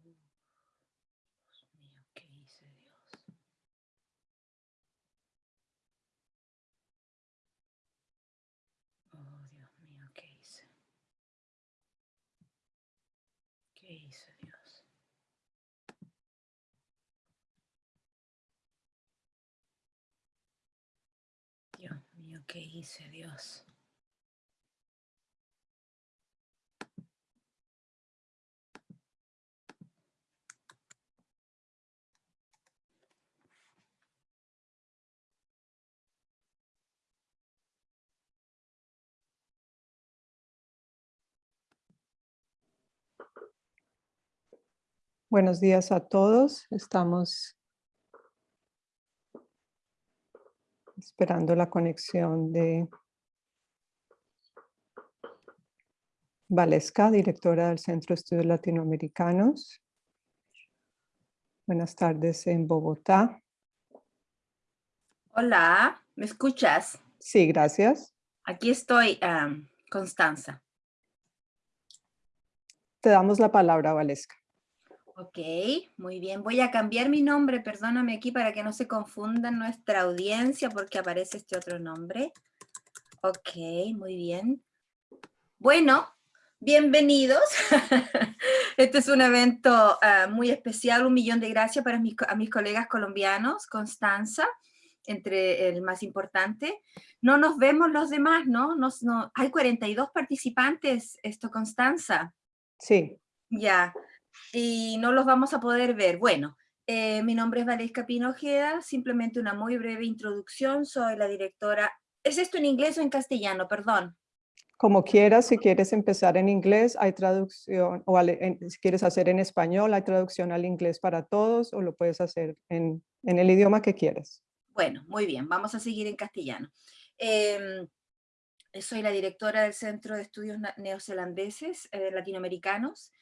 Dios mío, ¿qué hice, Dios? Oh, Dios mío, ¿qué hice? ¿Qué hice, Dios? Dios mío, ¿qué hice, Dios? Buenos días a todos. Estamos esperando la conexión de Valesca, directora del Centro de Estudios Latinoamericanos. Buenas tardes en Bogotá. Hola, ¿me escuchas? Sí, gracias. Aquí estoy, am, Constanza. Te damos la palabra, Valesca. Ok, muy bien. Voy a cambiar mi nombre, perdóname aquí para que no se confunda nuestra audiencia porque aparece este otro nombre. Ok, muy bien. Bueno, bienvenidos. Este es un evento ah, muy especial. Un millón de gracias para mis, a mis colegas colombianos, Constanza, entre el más importante. No nos vemos los demás, ¿no? Nos, no hay 42 participantes, esto, Constanza. Sí, Ya, y no los vamos a poder ver. Bueno, eh, mi nombre es Valesca Pinojeda, simplemente una muy breve introducción. Soy la directora. ¿Es esto en inglés o en castellano? Perdón. como quieras, si quieres empezar en inglés, hay traducción, o en- si quieres hacer en español, hay traducción al inglés para todos, o lo puedes hacer en, en el idioma que quieras. Bueno, muy bien, vamos a seguir en castellano. Em, soy la directora del Centro de Estudios Neozelandeses eh, Latinoamericanos.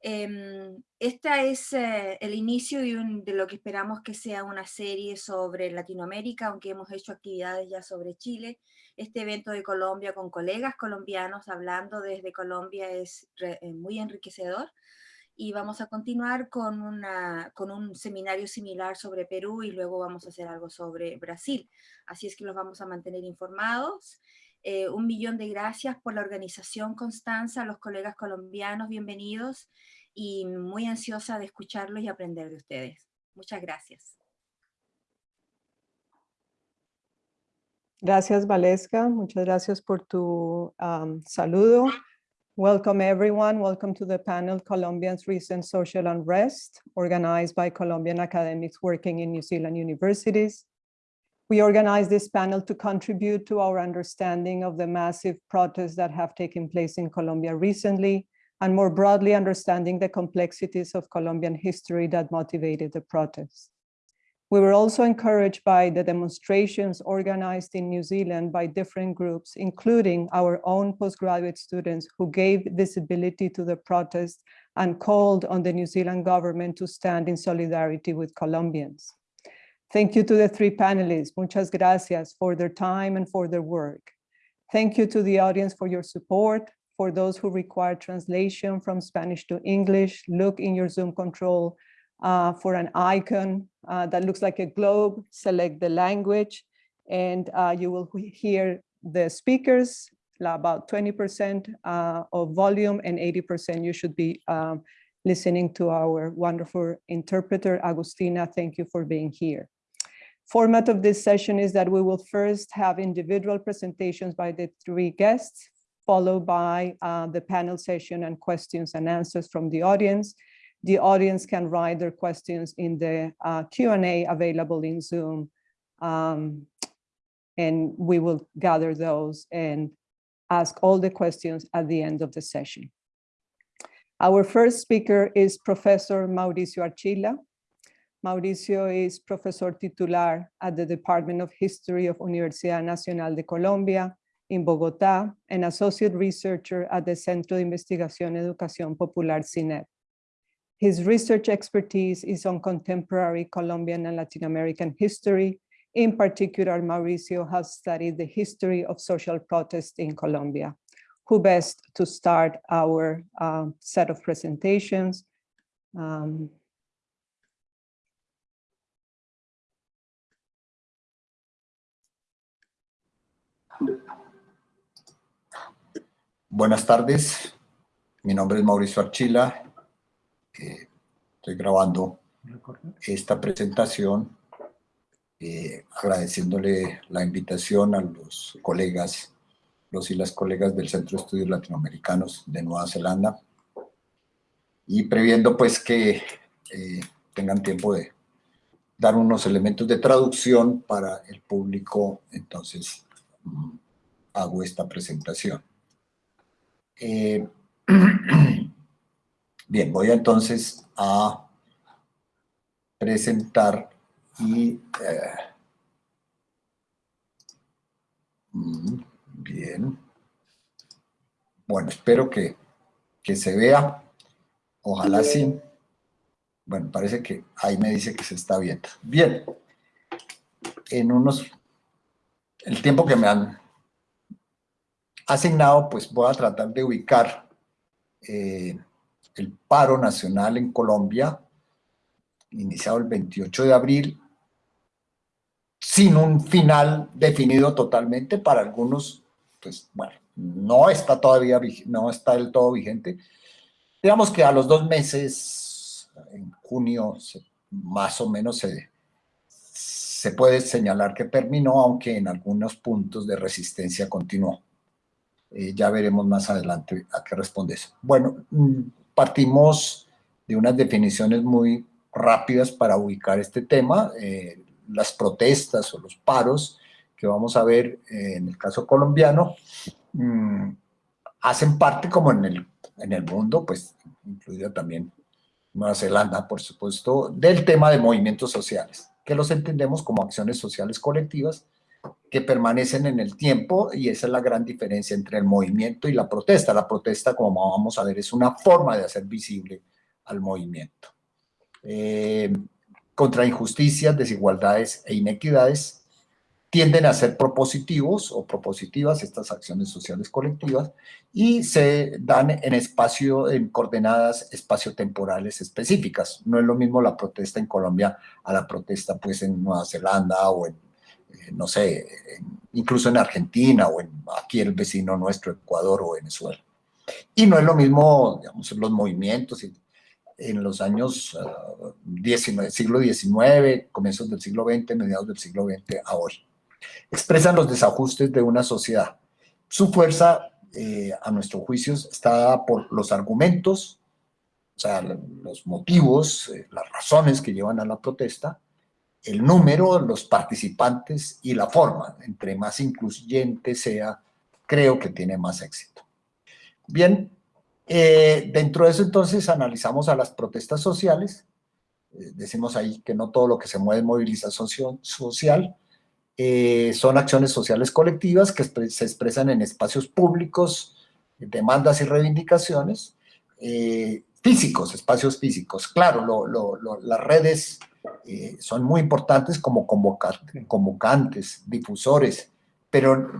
Esta es eh, el inicio de, lo que esperamos que sea una serie sobre Latinoamérica, aunque hemos hecho actividades ya sobre Chile. Este evento de Colombia con colegas colombianos hablando desde Colombia es eh, muy enriquecedor y vamos a continuar con, una, con un seminario similar sobre Perú y luego vamos a hacer algo sobre Brasil. Así es que los vamos a mantener informados. Eh, un millón de gracias por la organización, Constanza, los colegas colombianos, bienvenidos y muy ansiosa de escucharlos y aprender de ustedes. Muchas gracias. Gracias, Valesca. Muchas gracias por tu um, saludo. Welcome, everyone. Welcome to the panel Colombians Recent Social Unrest, organized by Colombian academics working in New Zealand universities. We organized this panel to contribute to our understanding of the massive protests that have taken place in Colombia recently, and more broadly understanding the complexities of Colombian history that motivated the protests. We were also encouraged by the demonstrations organized in New Zealand by different groups, including our own postgraduate students who gave visibility to the protests and called on the New Zealand government to stand in solidarity with Colombians. Thank you to the three panelists. Muchas gracias for their time and for their work. Thank you to the audience for your support. For those who require translation from Spanish to English, look in your Zoom control uh, for an icon uh, that looks like a globe, select the language, and uh, you will hear the speakers, about 20% uh, of volume and 80% you should be um, listening to our wonderful interpreter, Agustina. Thank you for being here. Format of this session is that we will first have individual presentations by the three guests, followed by uh, the panel session and questions and answers from the audience. The audience can write their questions in the uh, Q&A available in Zoom. um, And we will gather those and ask all the questions at the end of the session. Our first speaker is Professor Mauricio Archila. Mauricio is professor titular at the Department of History of Universidad Nacional de Colombia in Bogotá, and associate researcher at the Centro de Investigación Educación Popular, CINEP. His research expertise is on contemporary Colombian and Latin American history. In particular, Mauricio has studied the history of social protest in Colombia. Who best to start our um, set of presentations Um, Buenas tardes, mi nombre es Mauricio Archila, estoy grabando esta presentación eh, agradeciéndole la invitación a los colegas, los y las colegas del Centro de Estudios Latinoamericanos de Nueva Zelanda y previendo pues que eh, tengan tiempo de dar unos elementos de traducción para el público, entonces mm, hago esta presentación. Eh, bien, voy entonces a presentar y... Eh, mm, bien. Bueno, espero que, que se vea. Ojalá sí. Bueno, parece que ahí me dice que se está viendo. Bien. En unos... El tiempo que me han asignado, pues voy a tratar de ubicar eh, el paro nacional en Colombia, iniciado el 28 de abril, sin un final definido totalmente para algunos, pues bueno, no está todavía, no está del todo vigente. Digamos que a los dos meses, en junio, más o menos se, se puede señalar que terminó, aunque en algunos puntos de resistencia continuó. Eh, ya veremos más adelante a qué responde eso. Bueno, mm, partimos de unas definiciones muy rápidas para ubicar este tema, eh, las protestas o los paros que vamos a ver eh, en el caso colombiano, mm, hacen parte como en el, en el mundo, pues incluida también Nueva Zelanda, por supuesto, del tema de movimientos sociales, que los entendemos como acciones sociales colectivas, que permanecen en el tiempo y esa es la gran diferencia entre el movimiento y la protesta. La protesta, como vamos a ver, es una forma de hacer visible al movimiento. Eh, contra injusticias, desigualdades e inequidades tienden a ser propositivos o propositivas estas acciones sociales colectivas y se dan en espacio, en coordenadas espaciotemporales específicas. No es lo mismo la protesta en Colombia a la protesta pues en Nueva Zelanda o en no sé, incluso en Argentina o en aquí el vecino nuestro, Ecuador o Venezuela. Y no es lo mismo, digamos, los movimientos en los años uh, siglo XIX, comienzos del siglo XX, mediados del siglo XX a hoy. Expresan los desajustes de una sociedad. Su fuerza, eh, a nuestro juicio, está por los argumentos, o sea, los motivos, eh, las razones que llevan a la protesta, el número, los participantes y la forma. Entre más incluyente sea, creo que tiene más éxito. Bien, eh, dentro de eso entonces analizamos a las protestas sociales. Eh, decimos ahí que no todo lo que se mueve es movilización social. Eh, son acciones sociales colectivas que se expresan en espacios públicos, demandas y reivindicaciones, físicos, espacios físicos. Claro, las redes eh, son muy importantes como convocantes, difusores, pero,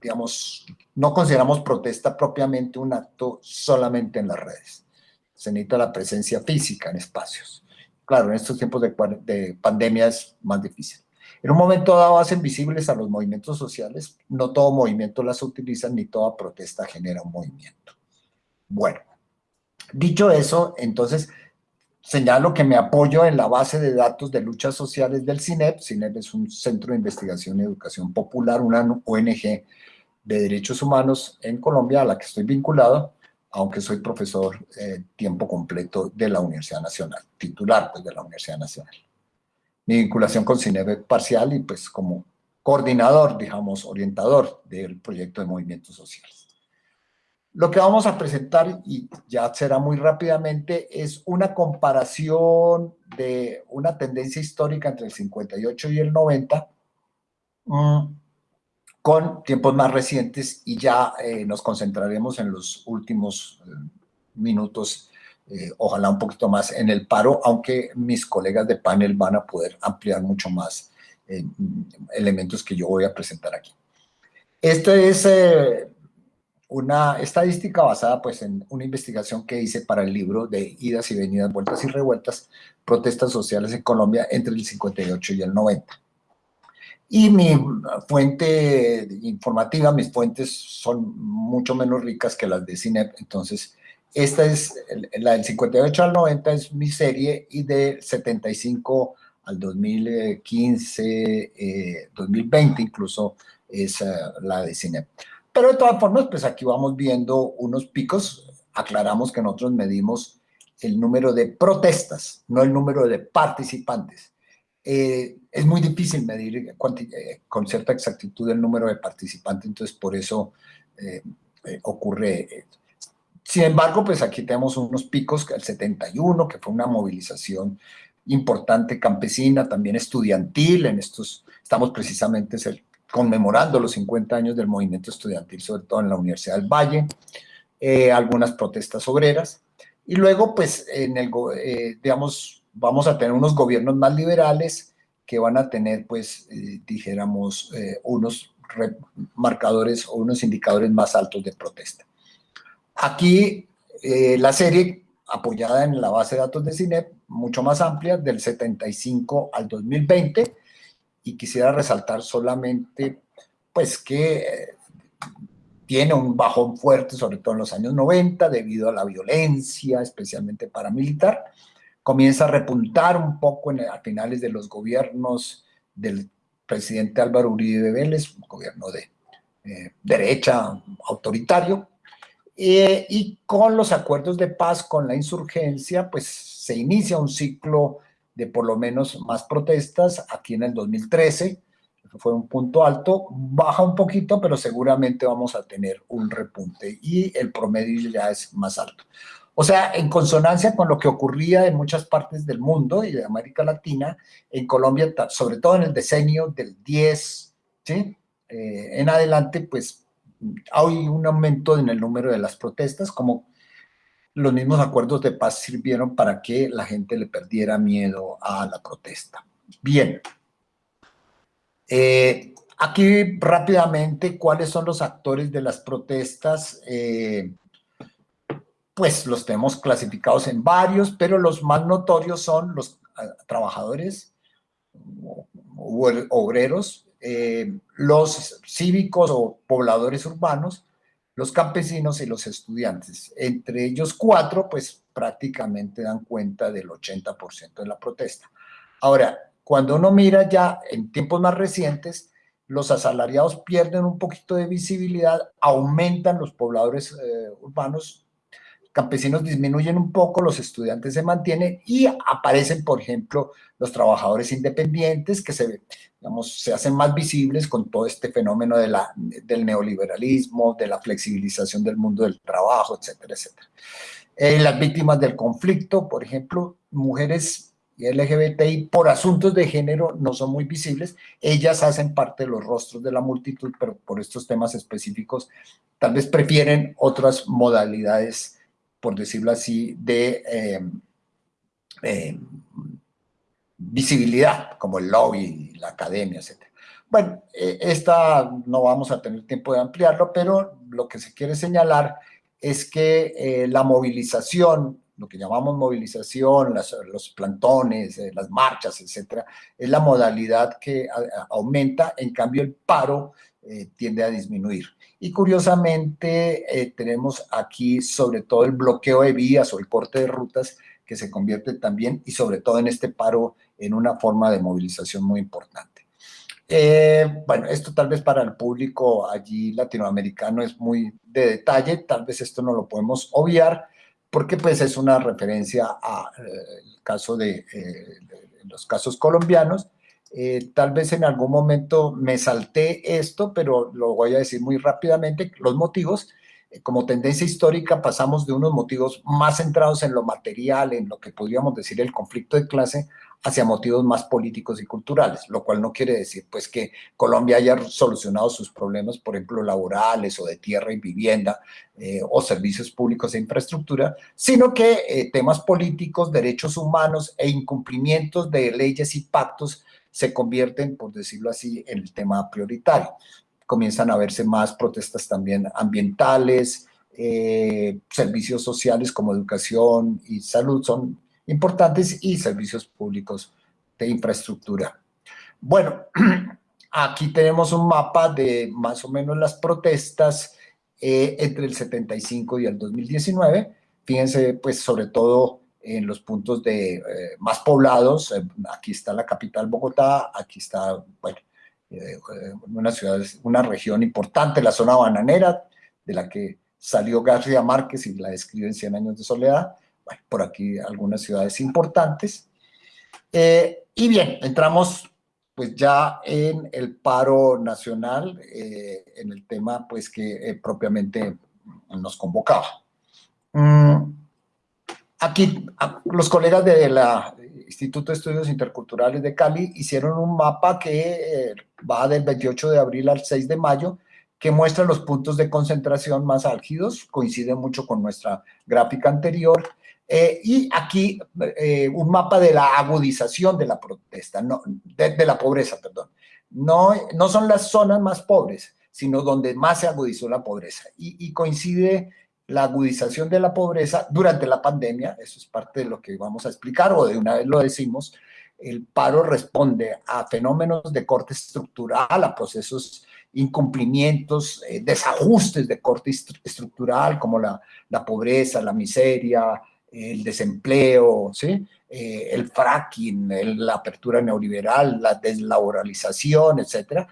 digamos, no consideramos protesta propiamente un acto solamente en las redes. Se necesita la presencia física en espacios. Claro, en estos tiempos de, de pandemia es más difícil. En un momento dado hacen visibles a los movimientos sociales, no todo movimiento las utiliza, ni toda protesta genera un movimiento. Bueno, dicho eso, entonces Señalo que me apoyo en la base de datos de luchas sociales del CINEP. CINEP es un centro de investigación y educación popular, una ONG de derechos humanos en Colombia a la que estoy vinculado, aunque soy profesor eh, tiempo completo de la Universidad Nacional, titular pues, de la Universidad Nacional. Mi vinculación con CINEP es parcial y pues como coordinador, digamos, orientador del proyecto de movimientos sociales. Lo que vamos a presentar, y ya será muy rápidamente, es una comparación de una tendencia histórica entre el 58 y el 90, mm, con tiempos más recientes, y ya eh, nos concentraremos en los últimos eh, minutos, eh, ojalá un poquito más en el paro, aunque mis colegas de panel van a poder ampliar mucho más elementos que yo voy a presentar aquí. Este es una estadística basada pues en una investigación que hice para el libro de Idas y Venidas, Vueltas y Revueltas, Protestas Sociales en Colombia entre el 58 y el 90. Y mi fuente informativa, mis fuentes son mucho menos ricas que las de CINEP, entonces esta es, la del 58 al 90 es mi serie y de 75 al 2015, 2020 eh, incluso es eh, la de CINEP. Pero de todas formas, pues aquí vamos viendo unos picos. Aclaramos que nosotros medimos el número de protestas, no el número de participantes. Eh, es muy difícil medir eh, con cierta exactitud el número de participantes, entonces por eso eh, ocurre. Sin embargo, pues aquí tenemos unos picos, el 71, que fue una movilización importante campesina, también estudiantil, en estos, estamos precisamente conmemorando los 50 años del movimiento estudiantil, sobre todo en la Universidad del Valle, eh, algunas protestas obreras, y luego, pues, en el, eh, digamos, vamos a tener unos gobiernos más liberales que van a tener, pues, eh, dijéramos, unos marcadores o unos indicadores más altos de protesta. Aquí, la serie apoyada en la base de datos de CINEP, mucho más amplia, del 75 al 2020, y quisiera resaltar solamente pues que eh, tiene un bajón fuerte, sobre todo en los años 90, debido a la violencia, especialmente paramilitar. Comienza a repuntar un poco a finales de los gobiernos del presidente Álvaro Uribe Vélez, un gobierno de eh, derecha autoritario, eh, y con los acuerdos de paz con la insurgencia, pues se inicia un ciclo de por lo menos más protestas aquí en el 2013, fue un punto alto, baja un poquito, pero seguramente vamos a tener un repunte y el promedio ya es más alto. O sea, en consonancia con lo que ocurría en muchas partes del mundo y de América Latina, en Colombia, sobre todo en el decenio del 10, ¿sí? Eh, en adelante, pues hay un aumento en el número de las protestas, como los mismos acuerdos de paz sirvieron para que la gente le perdiera miedo a la protesta. Bien. Eh, aquí rápidamente, ¿cuáles son los actores de las protestas? Eh, pues los tenemos clasificados en varios, pero los más notorios son los ah, trabajadores, obreros, eh, los cívicos o pobladores urbanos, los campesinos y los estudiantes. Entre ellos cuatro, pues prácticamente dan cuenta del 80% de la protesta. Ahora, cuando uno mira ya en tiempos más recientes, los asalariados pierden un poquito de visibilidad, aumentan los pobladores eh, urbanos, campesinos disminuyen un poco, los estudiantes se mantienen y aparecen, por ejemplo, los trabajadores independientes que se, digamos, se hacen más visibles con todo este fenómeno de la, del neoliberalismo, de la flexibilización del mundo del trabajo, etcétera, etcétera. Eh, las víctimas del conflicto, por ejemplo, mujeres y LGBTI por asuntos de género no son muy visibles, ellas hacen parte de los rostros de la multitud, pero por estos temas específicos tal vez prefieren otras modalidades, por decirlo así, de eh, eh, visibilidad, como el lobby, la academia, etc. Bueno, eh, esta no vamos a tener tiempo de ampliarlo, pero lo que se quiere señalar es que la movilización, lo que llamamos movilización, los plantones, las marchas, etcétera, es la modalidad que aumenta, en cambio el paro tiende a disminuir. Y curiosamente tenemos aquí sobre todo el bloqueo de vías o el corte de rutas que se convierte también y sobre todo en este paro en una forma de movilización muy importante. Eh, bueno, esto tal vez para el público allí latinoamericano es muy de detalle, tal vez esto no lo podemos obviar, porque pues es una referencia a eh, caso de, eh, los casos colombianos. Tal vez en algún momento me salté esto, pero lo voy a decir muy rápidamente, los motivos, como tendencia histórica pasamos de unos motivos más centrados en lo material, en lo que podríamos decir el conflicto de clase, hacia motivos más políticos y culturales, lo cual no quiere decir pues que Colombia haya solucionado sus problemas, por ejemplo, laborales o de tierra y vivienda eh, o servicios públicos e infraestructura, sino que eh, temas políticos, derechos humanos e incumplimientos de leyes y pactos se convierten, por decirlo así, en el tema prioritario. comienzan a verse más protestas también ambientales, eh, servicios sociales como educación y salud son importantes y servicios públicos de infraestructura. Bueno, aquí tenemos un mapa de más o menos las protestas eh, entre el 75 y el 2019. Fíjense, pues, sobre todo en los puntos de, eh, más poblados. Eh, aquí está la capital Bogotá, aquí está, bueno, una ciudad, una región importante, la zona bananera, de la que salió García Márquez y la describe en Cien años de soledad. Bueno, por aquí algunas ciudades importantes. y bien, entramos pues ya en el paro nacional, eh, en el tema pues que eh, propiamente nos convocaba. Mm, aquí los colegas del Instituto de Estudios Interculturales de Cali hicieron un mapa que eh, va del 28 de abril al 6 de mayo, que muestra los puntos de concentración más álgidos, coincide mucho con nuestra gráfica anterior, eh, y aquí eh, un mapa de la agudización de la protesta, no, de, la pobreza, perdón. No, no son las zonas más pobres, sino donde más se agudizó la pobreza. Y, coincide la agudización de la pobreza durante la pandemia, eso es parte de lo que vamos a explicar, o de una vez lo decimos, el paro responde a fenómenos de corte estructural, a procesos incumplimientos, eh, desajustes de corte estructural, como la, la pobreza, la miseria, el desempleo, ¿sí? Eh, el fracking, la apertura neoliberal, la deslaboralización, etcétera,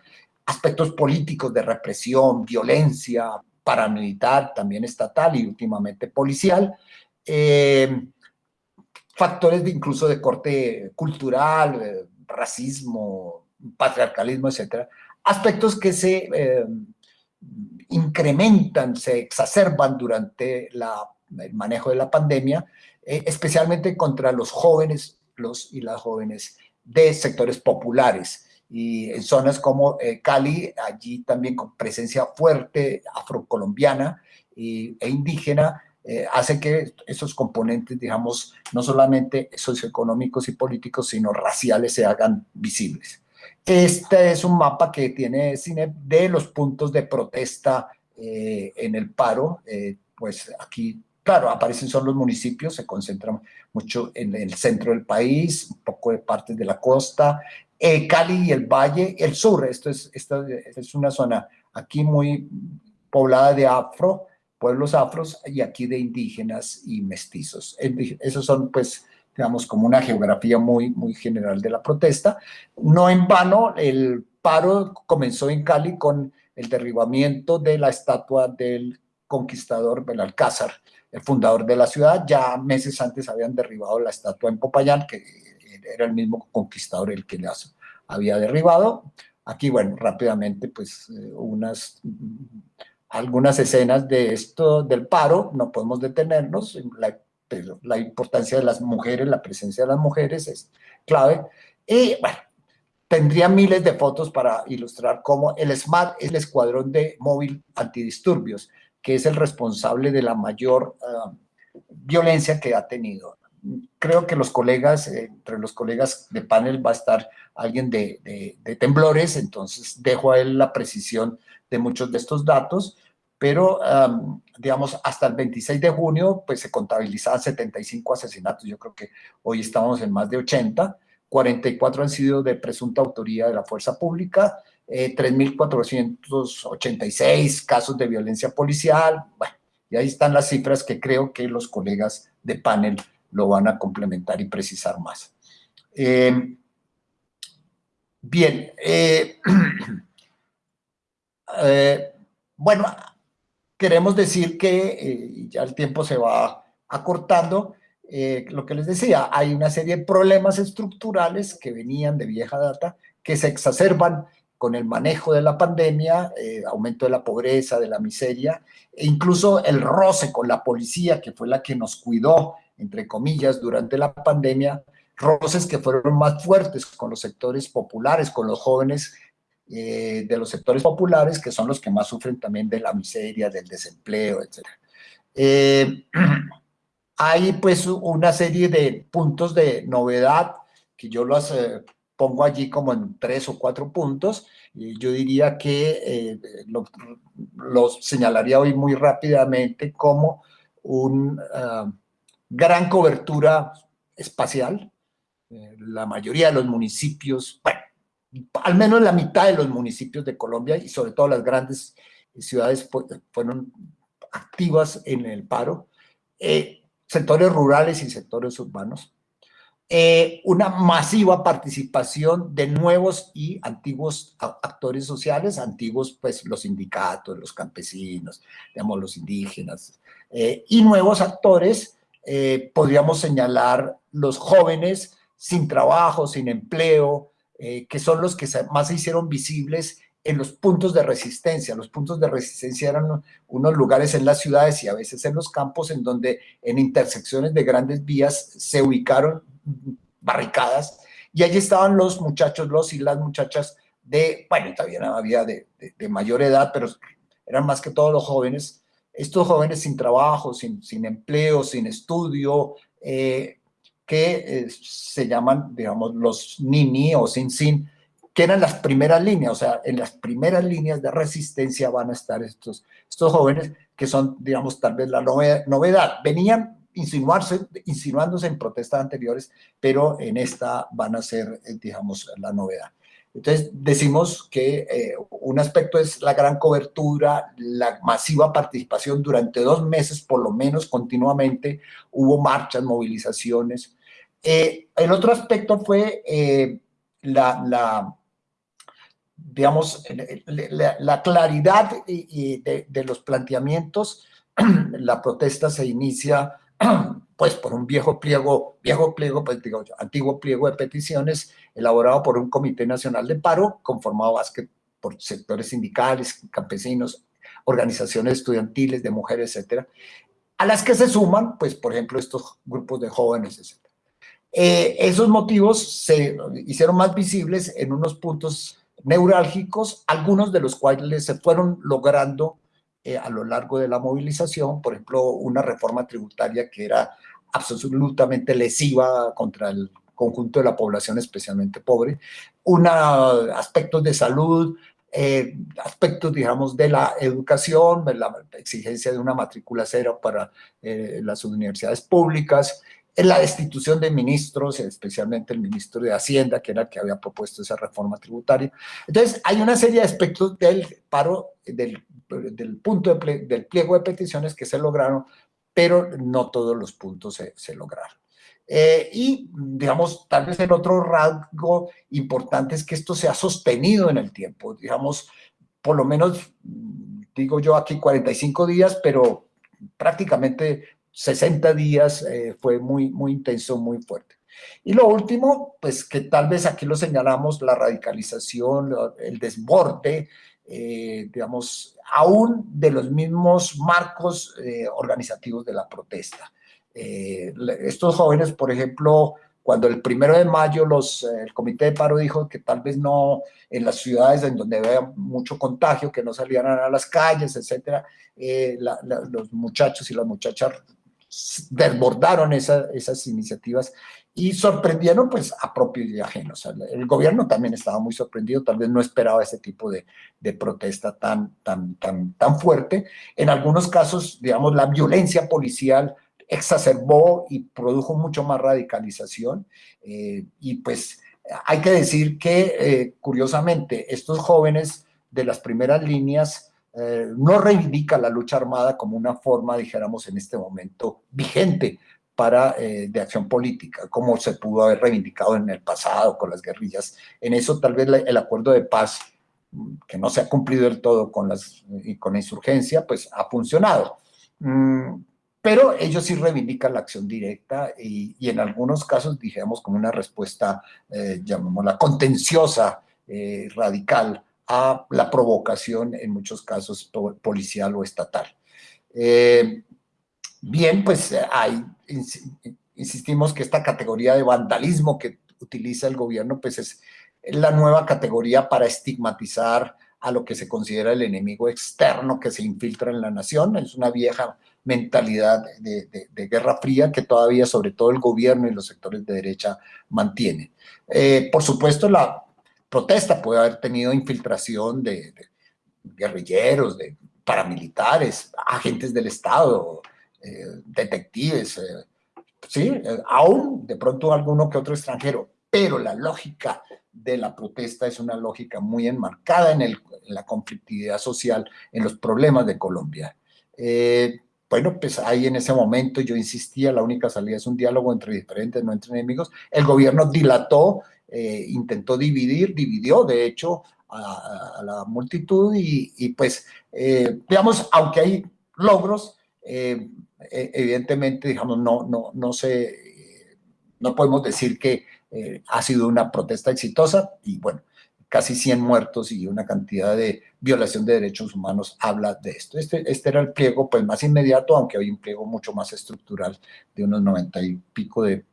aspectos políticos de represión, violencia, paramilitar, también estatal y últimamente policial, eh, factores de, incluso de corte cultural, eh, racismo, patriarcalismo, etcétera, aspectos que se incrementan, se exacerban durante el manejo de la pandemia, eh, especialmente contra los jóvenes los y las jóvenes de sectores populares. Y en zonas como eh, Cali, allí también con presencia fuerte afrocolombiana y, e indígena, eh, hace que esos componentes, digamos, no solamente socioeconómicos y políticos, sino raciales se hagan visibles. Este es un mapa que tiene cine de los puntos de protesta en el paro, pues aquí Claro, aparecen solo los municipios, se concentran mucho en el centro del país, un poco de partes de la costa, eh, Cali y el Valle, el sur, esto es, esta es una zona aquí muy poblada de afro, pueblos afros, y aquí de indígenas y mestizos. Esos son, pues, digamos, como una geografía muy, muy general de la protesta. No en vano, el paro comenzó en Cali con el derribamiento de la estatua del conquistador Belalcázar, el fundador de la ciudad. Ya meses antes habían derribado la estatua en Popayán, que era el mismo conquistador el que las había derribado. Aquí, bueno, rápidamente, pues, eh, unas, algunas escenas de esto, del paro, no podemos detenernos, la, la importancia de las mujeres, la presencia de las mujeres es clave. Y, bueno, tendría miles de fotos para ilustrar cómo el SMAT es el escuadrón de móvil antidisturbios, que es el responsable de la mayor ah, violencia que ha tenido. Creo que los colegas, entre los colegas de panel va a estar alguien de, temblores, entonces dejo a él la precisión de muchos de estos datos, pero digamos hasta el 26 de junio pues se contabilizaban 75 asesinatos, yo creo que hoy estamos en más de 80, 44 han sido de presunta autoría de la fuerza pública, 3.486 eh, casos de violencia policial, bueno, y ahí están las cifras que creo que los colegas de panel lo van a complementar y precisar más. Eh, bien, eh, bueno, queremos decir que ya el tiempo se va acortando, lo que les decía, hay una serie de problemas estructurales que venían de vieja data, que se exacerban con el manejo de la pandemia, eh, aumento de la pobreza, de la miseria, e incluso el roce con la policía, que fue la que nos cuidó, entre comillas, durante la pandemia, roces que fueron más fuertes con los sectores populares, con los jóvenes eh, de los sectores populares, que son los que más sufren también de la miseria, del desempleo, etc. Eh, hay pues una serie de puntos de novedad que yo los pongo allí como en tres o cuatro puntos. Y yo diría que eh, los señalaría hoy muy rápidamente como una ah, gran cobertura espacial. Eh, la mayoría de los municipios, al menos la mitad de los municipios de Colombia y sobre todo las grandes ciudades fueron activas en el paro, eh, sectores rurales y sectores urbanos, eh, una masiva participación de nuevos y antiguos actores sociales, antiguos pues los sindicatos, los campesinos, digamos los indígenas, y nuevos actores, eh, podríamos señalar los jóvenes sin trabajo, sin empleo, que son los que más se hicieron visibles en los puntos de resistencia. Los puntos de resistencia eran unos lugares en las ciudades y a veces en los campos en donde en intersecciones de grandes vías se ubicaron barricadas, y allí estaban los muchachos, los y las muchachas de, bueno, también había de, mayor edad, pero eran más que todos los jóvenes, estos jóvenes sin trabajo, sin, sin empleo, sin estudio, eh, que eh, se llaman, digamos, los nini o sin sin, que eran las primeras líneas, o sea, en las primeras líneas de resistencia van a estar estos, estos jóvenes que son, digamos, tal vez la novedad. Venían insinuarse, insinuándose en protestas anteriores, pero en esta van a ser, eh, digamos, la novedad. Entonces, decimos que eh, un aspecto es la gran cobertura, la masiva participación durante dos meses, por lo menos continuamente, hubo marchas, movilizaciones. Eh, el otro aspecto fue la, la, digamos, la, claridad de los planteamientos. La protesta se inicia pues por un viejo pliego, viejo pliego, pues digo, antiguo pliego de peticiones elaborado por un Comité Nacional de Paro, conformado por sectores sindicales, campesinos, organizaciones estudiantiles, de mujeres, etcétera, a las que se suman, pues, por ejemplo, estos grupos de jóvenes, etcétera. Eh, esos motivos se hicieron más visibles en unos puntos neurálgicos, algunos de los cuales se fueron logrando eh, a lo largo de la movilización, por ejemplo, una reforma tributaria que era absolutamente lesiva contra el conjunto de la población, especialmente pobre, una, aspectos de salud, eh, aspectos, digamos, de la educación, la exigencia de una matrícula cero para eh, las universidades públicas, en la destitución de ministros, especialmente el ministro de Hacienda, que era el que había propuesto esa reforma tributaria. Entonces, hay una serie de aspectos del paro, del, del punto del pliego de peticiones que se lograron, pero no todos los puntos se, lograron. Eh, y, digamos, tal vez el otro rasgo importante es que esto se ha sostenido en el tiempo, digamos, por lo menos, digo yo aquí 45 días, pero prácticamente 60 días eh, fue muy, muy intenso, muy fuerte. Y lo último, pues que tal vez aquí lo señalamos, la radicalización, el desborde, eh, digamos, aún de los mismos marcos eh, organizativos de la protesta. estos jóvenes, por ejemplo, cuando el primero de mayo los, el comité de paro dijo que tal vez no en las ciudades en donde había mucho contagio, que no salieran a las calles, etcétera, los muchachos y las muchachas desbordaron esas iniciativas y sorprendieron pues a propios y ajenos. el gobierno también estaba muy sorprendido, tal vez no esperaba ese tipo de, protesta tan, tan, tan, tan fuerte. En algunos casos, digamos, la violencia policial exacerbó y produjo mucho más radicalización eh, y pues hay que decir que eh, curiosamente estos jóvenes de las primeras líneas eh, no reivindica la lucha armada como una forma, dijéramos, en este momento vigente para, eh, de acción política, como se pudo haber reivindicado en el pasado con las guerrillas. En eso tal vez el acuerdo de paz, que no se ha cumplido del todo con, las, con la insurgencia, pues ha funcionado. Mm, pero ellos sí reivindican la acción directa y, en algunos casos, dijéramos, como una respuesta, eh, llamémosla, contenciosa, eh, radical a la provocación, en muchos casos policial o estatal. Eh, bien, pues hay, insistimos que esta categoría de vandalismo que utiliza el gobierno, pues es la nueva categoría para estigmatizar a lo que se considera el enemigo externo que se infiltra en la nación. Es una vieja mentalidad de, guerra fría que todavía, sobre todo el gobierno y los sectores de derecha, mantienen. Eh, por supuesto, la protesta puede haber tenido infiltración de, guerrilleros, de paramilitares, agentes del Estado, eh, detectives, eh, sí, aún de pronto alguno que otro extranjero, pero la lógica de la protesta es una lógica muy enmarcada en, la conflictividad social, en los problemas de Colombia. Eh, bueno, pues ahí en ese momento yo insistía, la única salida es un diálogo entre diferentes, no entre enemigos. El gobierno dilató, eh, intentó dividir, dividió de hecho a, la multitud y, pues, eh, digamos, aunque hay logros, e, evidentemente, digamos, no, no, no sé, no podemos decir que eh, ha sido una protesta exitosa y bueno, casi 100 muertos y una cantidad de violación de derechos humanos habla de esto. Este, este era el pliego pues más inmediato, aunque hay un pliego mucho más estructural de unos 90 y pico de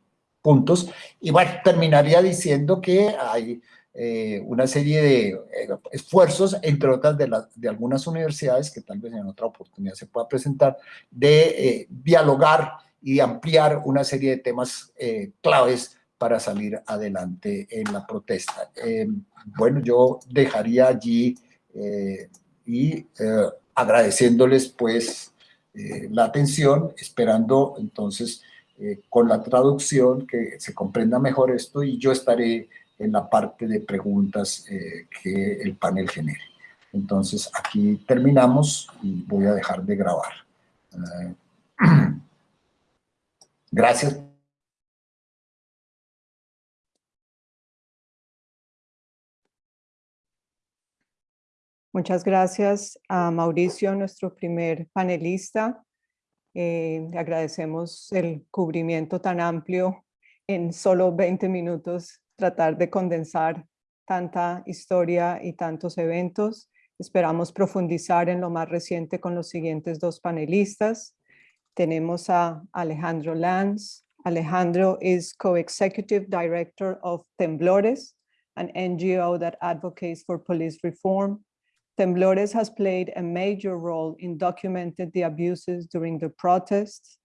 puntos. Y bueno, terminaría diciendo que hay eh, una serie de eh, esfuerzos, entre otras de, de, algunas universidades, que tal vez en otra oportunidad se pueda presentar, de dialogar y ampliar una serie de temas claves para salir adelante en la protesta. Eh, bueno, yo dejaría allí eh, y eh, agradeciéndoles pues la atención, esperando entonces con la traducción que se comprenda mejor esto y yo estaré en la parte de preguntas que el panel genere. Entonces aquí terminamos y voy a dejar de grabar. Gracias Muchas gracias a Mauricio, nuestro primer panelista. Eh, agradecemos el cubrimiento tan amplio en solo 20 minutos, tratar de condensar tanta historia y tantos eventos. Esperamos profundizar en lo más reciente con los siguientes dos panelistas. Tenemos a Alejandro Lanz. Alejandro is co-executive director of Temblores, an NGO that advocates for police reform Temblores has played a major role in documenting the abuses during the protests.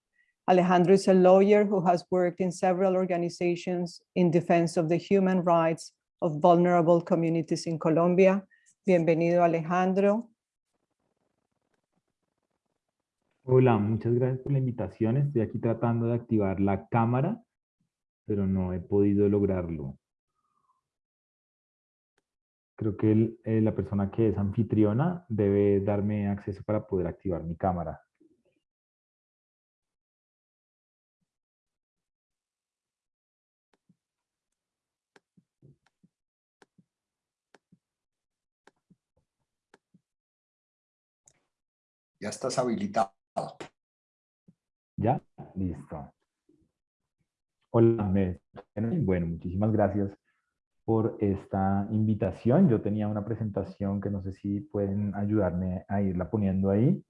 Alejandro is a lawyer who has worked in several organizations in defense of the human rights of vulnerable communities in Colombia. Bienvenido, Alejandro. Hola, muchas gracias por la invitación. Estoy aquí tratando de activar la cámara, pero no he podido lograrlo. Creo que eh, la persona que es anfitriona debe darme acceso para poder activar mi cámara. Ya estás habilitado. ¿Ya? Listo. Hola, bueno, muchísimas gracias por esta invitación. Yo tenía una presentación que no sé si pueden ayudarme a irla poniendo ahí.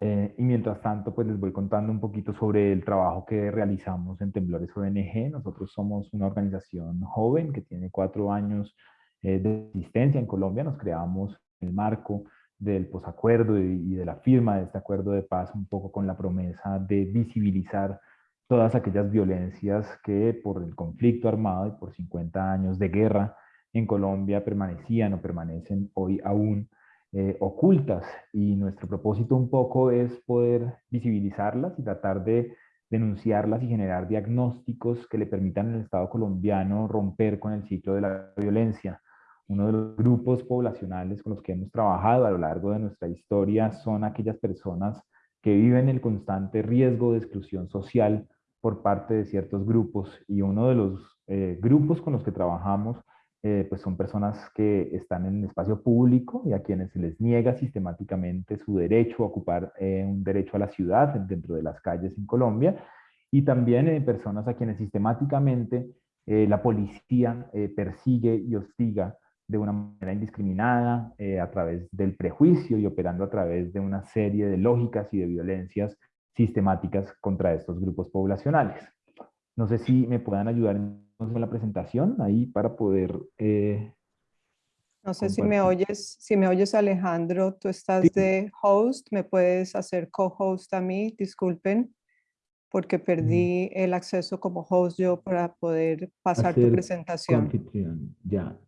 Eh, y mientras tanto, pues les voy contando un poquito sobre el trabajo que realizamos en Temblores ONG. Nosotros somos una organización joven que tiene cuatro años eh, de existencia en Colombia. Nos creamos en el marco del posacuerdo y, de la firma de este acuerdo de paz un poco con la promesa de visibilizar todas aquellas violencias que por el conflicto armado y por 50 años de guerra en Colombia permanecían o permanecen hoy aún eh, ocultas. Y nuestro propósito un poco es poder visibilizarlas y tratar de denunciarlas y generar diagnósticos que le permitan al Estado colombiano romper con el ciclo de la violencia. Uno de los grupos poblacionales con los que hemos trabajado a lo largo de nuestra historia son aquellas personas que viven el constante riesgo de exclusión social por parte de ciertos grupos. Y uno de los eh, grupos con los que trabajamos eh, pues son personas que están en el espacio público y a quienes se les niega sistemáticamente su derecho a ocupar eh, un derecho a la ciudad dentro de las calles en Colombia. Y también personas a quienes sistemáticamente la policía persigue y hostiga de una manera indiscriminada a través del prejuicio y operando a través de una serie de lógicas y de violencias sistemáticas contra estos grupos poblacionales. No sé si me puedan ayudar con la presentación ahí para poder eh, No sé si me oyes, si me oyes Alejandro, tú estás de host, me puedes hacer co-host a mí, disculpen, porque perdí el acceso como host yo para poder pasar tu presentación. Ya,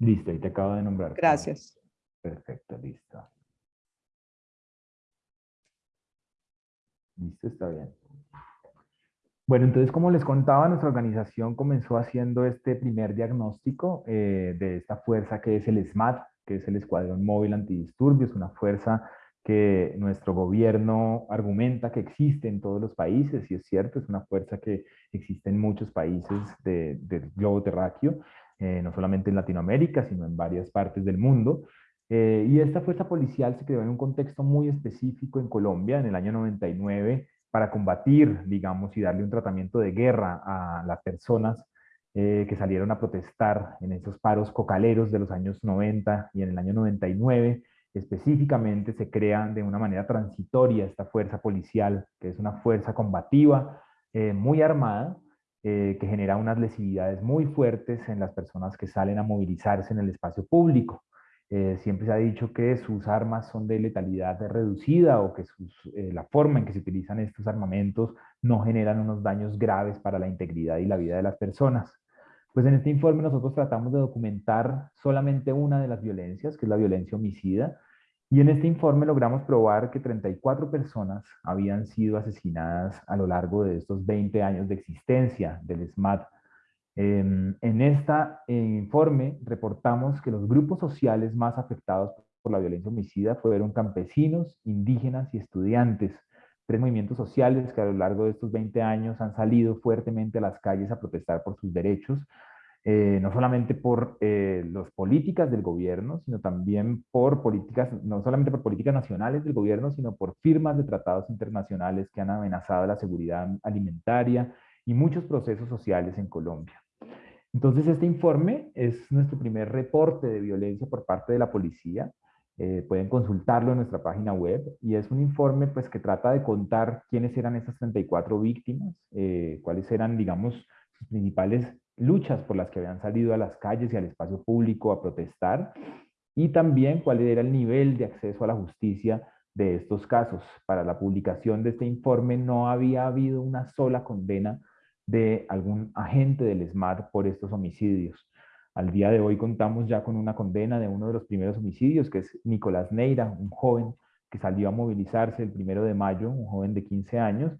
listo, y te acabo de nombrar. Gracias. Perfecto, listo. Listo, está bien. Bueno, entonces como les contaba, nuestra organización comenzó haciendo este primer diagnóstico eh, de esta fuerza que es el SMAT, que es el Escuadrón Móvil Antidisturbios, una fuerza que nuestro gobierno argumenta que existe en todos los países, y es cierto, es una fuerza que existe en muchos países del globo terráqueo, eh, no solamente en Latinoamérica, sino en varias partes del mundo. Eh, y esta fuerza policial se creó en un contexto muy específico en Colombia, en el año 99, para combatir, digamos, y darle un tratamiento de guerra a las personas eh, que salieron a protestar en esos paros cocaleros de los años 90 y en el año 99. Específicamente se crea de una manera transitoria esta fuerza policial, que es una fuerza combativa, muy armada, eh, que genera unas lesividades muy fuertes en las personas que salen a movilizarse en el espacio público. Eh, siempre se ha dicho que sus armas son de letalidad reducida o que eh, la forma en que se utilizan estos armamentos no generan unos daños graves para la integridad y la vida de las personas. Pues en este informe nosotros tratamos de documentar solamente una de las violencias, que es la violencia homicida, y en este informe logramos probar que 34 personas habían sido asesinadas a lo largo de estos 20 años de existencia del SMAT Em, en este informe reportamos que los grupos sociales más afectados por la violencia homicida fueron campesinos, indígenas y estudiantes, tres movimientos sociales que a lo largo de estos 20 años han salido fuertemente a las calles a protestar por sus derechos, eh, no solamente por eh, las políticas del gobierno, sino también por políticas, no solamente por políticas nacionales del gobierno, sino por firmas de tratados internacionales que han amenazado la seguridad alimentaria y muchos procesos sociales en Colombia. Entonces, este informe es nuestro primer reporte de violencia por parte de la policía. Eh, pueden consultarlo en nuestra página web y es un informe pues, que trata de contar quiénes eran esas 34 víctimas, cuáles eran, digamos, sus principales luchas por las que habían salido a las calles y al espacio público a protestar y también cuál era el nivel de acceso a la justicia de estos casos. Para la publicación de este informe no había habido una sola condena de algún agente del SMAT por estos homicidios. Al día de hoy contamos ya con una condena de uno de los primeros homicidios, que es Nicolás Neira, un joven que salió a movilizarse el primero de mayo, un joven de 15 años,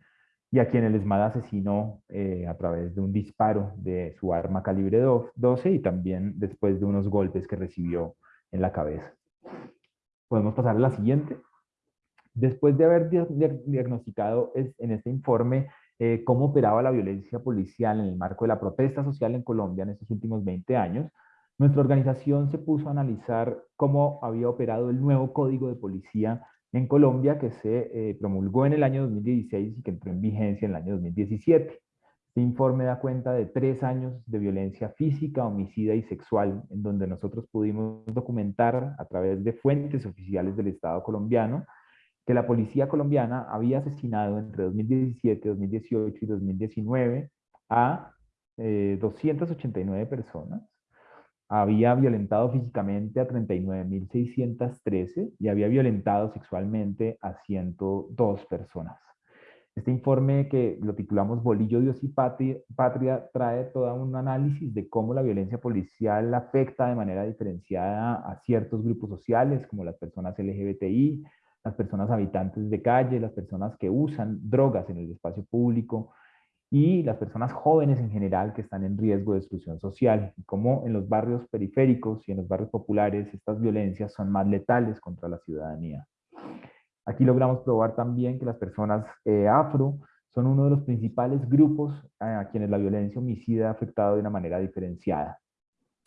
y a quien el ESMAD asesinó eh, a través de un disparo de su arma calibre 12 y también después de unos golpes que recibió en la cabeza. Podemos pasar a la siguiente. Después de haber diagnosticado en este informe eh, cómo operaba la violencia policial en el marco de la protesta social en Colombia en estos últimos 20 años, nuestra organización se puso a analizar cómo había operado el nuevo código de policía en Colombia que se eh, promulgó en el año 2016 y que entró en vigencia en el año 2017. Este informe da cuenta de tres años de violencia física, homicida y sexual, en donde nosotros pudimos documentar a través de fuentes oficiales del Estado colombiano que la policía colombiana había asesinado entre 2017, 2018 y 2019 a 289 eh, personas, había violentado físicamente a 39.613 y había violentado sexualmente a 102 personas. Este informe que lo titulamos Bolillo, Dios y Patria, trae todo un análisis de cómo la violencia policial afecta de manera diferenciada a ciertos grupos sociales como las personas LGBTI, las personas habitantes de calle, las personas que usan drogas en el espacio público y las personas jóvenes en general que están en riesgo de exclusión social. Y como en los barrios periféricos y en los barrios populares estas violencias son más letales contra la ciudadanía. Aquí logramos probar también que las personas eh, afro son uno de los principales grupos a quienes la violencia homicida ha afectado de una manera diferenciada.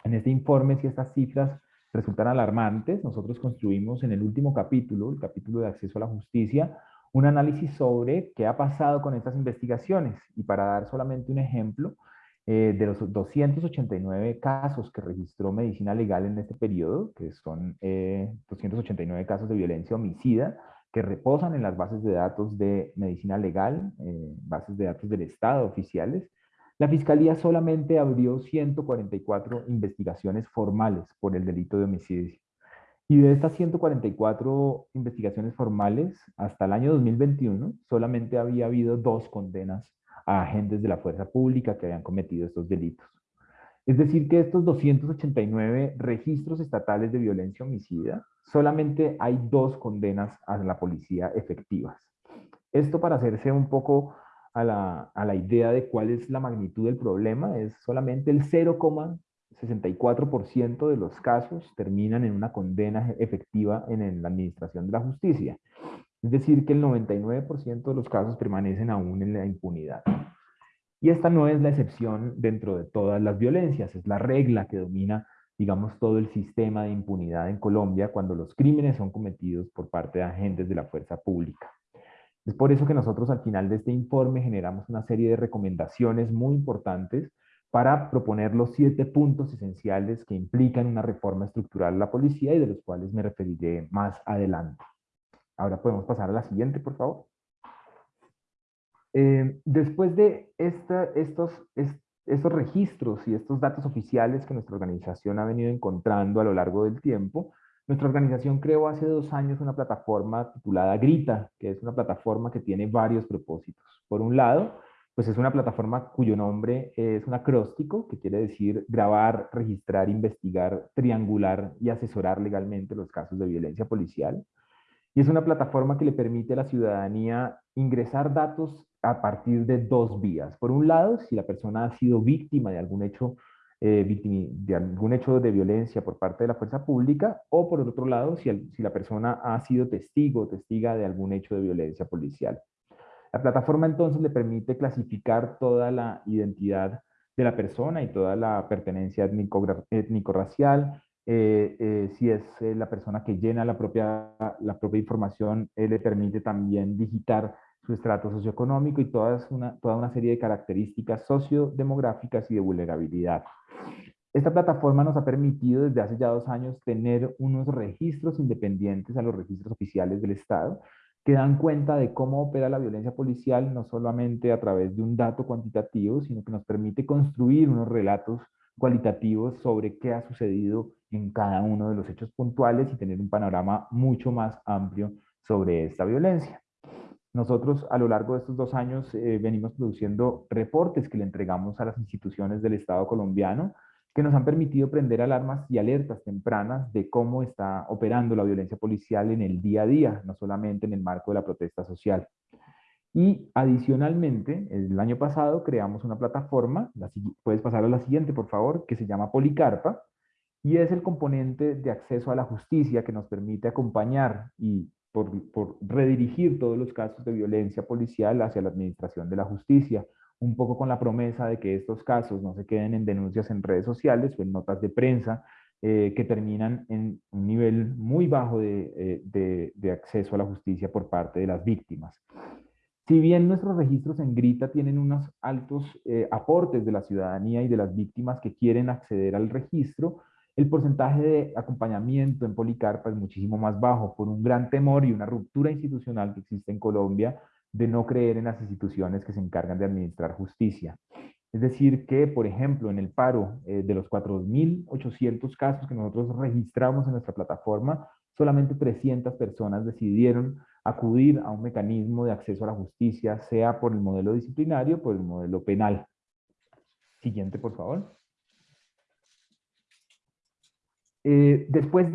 En este informe, si estas cifras resultan alarmantes, nosotros construimos en el último capítulo, el capítulo de acceso a la justicia, un análisis sobre qué ha pasado con estas investigaciones. Y para dar solamente un ejemplo, eh, de los 289 casos que registró Medicina Legal en este periodo, que son 289 eh, casos de violencia homicida, que reposan en las bases de datos de Medicina Legal, eh, bases de datos del Estado oficiales, la Fiscalía solamente abrió 144 investigaciones formales por el delito de homicidio. Y de estas 144 investigaciones formales, hasta el año 2021, solamente había habido dos condenas a agentes de la fuerza pública que habían cometido estos delitos. Es decir, que estos 289 registros estatales de violencia homicida, solamente hay dos condenas a la policía efectivas. Esto para hacerse un poco a la, a la idea de cuál es la magnitud del problema, es solamente el 0,64% de los casos terminan en una condena efectiva en, la administración de la justicia. Es decir, que el 99% de los casos permanecen aún en la impunidad. Y esta no es la excepción dentro de todas las violencias, es la regla que domina, digamos, todo el sistema de impunidad en Colombia cuando los crímenes son cometidos por parte de agentes de la fuerza pública. Es por eso que nosotros al final de este informe generamos una serie de recomendaciones muy importantes para proponer los siete puntos esenciales que implican una reforma estructural de la policía y de los cuales me referiré más adelante. Ahora podemos pasar a la siguiente, por favor. Eh, después de estos, estos registros y estos datos oficiales que nuestra organización ha venido encontrando a lo largo del tiempo, nuestra organización creó hace dos años una plataforma titulada Grita, que es una plataforma que tiene varios propósitos. Por un lado, pues es una plataforma cuyo nombre es un acróstico, que quiere decir grabar, registrar, investigar, triangular y asesorar legalmente los casos de violencia policial. Y es una plataforma que le permite a la ciudadanía ingresar datos a partir de dos vías. Por un lado, si la persona ha sido víctima de algún hecho eh, de violencia por parte de la fuerza pública, o por otro lado, si, si la persona ha sido testigo o testiga de algún hecho de violencia policial. La plataforma entonces le permite clasificar toda la identidad de la persona y toda la pertenencia étnico-racial, eh, eh, si es la persona que llena la propia, la propia información, le permite también digitar su estrato socioeconómico y toda una, toda una serie de características sociodemográficas y de vulnerabilidad. Esta plataforma nos ha permitido desde hace ya dos años tener unos registros independientes a los registros oficiales del Estado que dan cuenta de cómo opera la violencia policial, no solamente a través de un dato cuantitativo, sino que nos permite construir unos relatos cualitativos sobre qué ha sucedido en cada uno de los hechos puntuales y tener un panorama mucho más amplio sobre esta violencia. Nosotros a lo largo de estos dos años eh, venimos produciendo reportes que le entregamos a las instituciones del Estado colombiano que nos han permitido prender alarmas y alertas tempranas de cómo está operando la violencia policial en el día a día, no solamente en el marco de la protesta social. Y adicionalmente, el año pasado creamos una plataforma, puedes pasar a la siguiente por favor, que se llama Policarpa, y es el componente de acceso a la justicia que nos permite acompañar y por, redirigir todos los casos de violencia policial hacia la administración de la justicia, un poco con la promesa de que estos casos no se queden en denuncias en redes sociales o en notas de prensa eh, que terminan en un nivel muy bajo eh, de, acceso a la justicia por parte de las víctimas. Si bien nuestros registros en Grita tienen unos altos eh, aportes de la ciudadanía y de las víctimas que quieren acceder al registro, el porcentaje de acompañamiento en Policarpa es muchísimo más bajo por un gran temor y una ruptura institucional que existe en Colombia de no creer en las instituciones que se encargan de administrar justicia. Es decir, que, por ejemplo, en el paro eh, de los 4.800 casos que nosotros registramos en nuestra plataforma, solamente 300 personas decidieron acudir a un mecanismo de acceso a la justicia, sea por el modelo disciplinario por el modelo penal. Siguiente, por favor. Eh, después,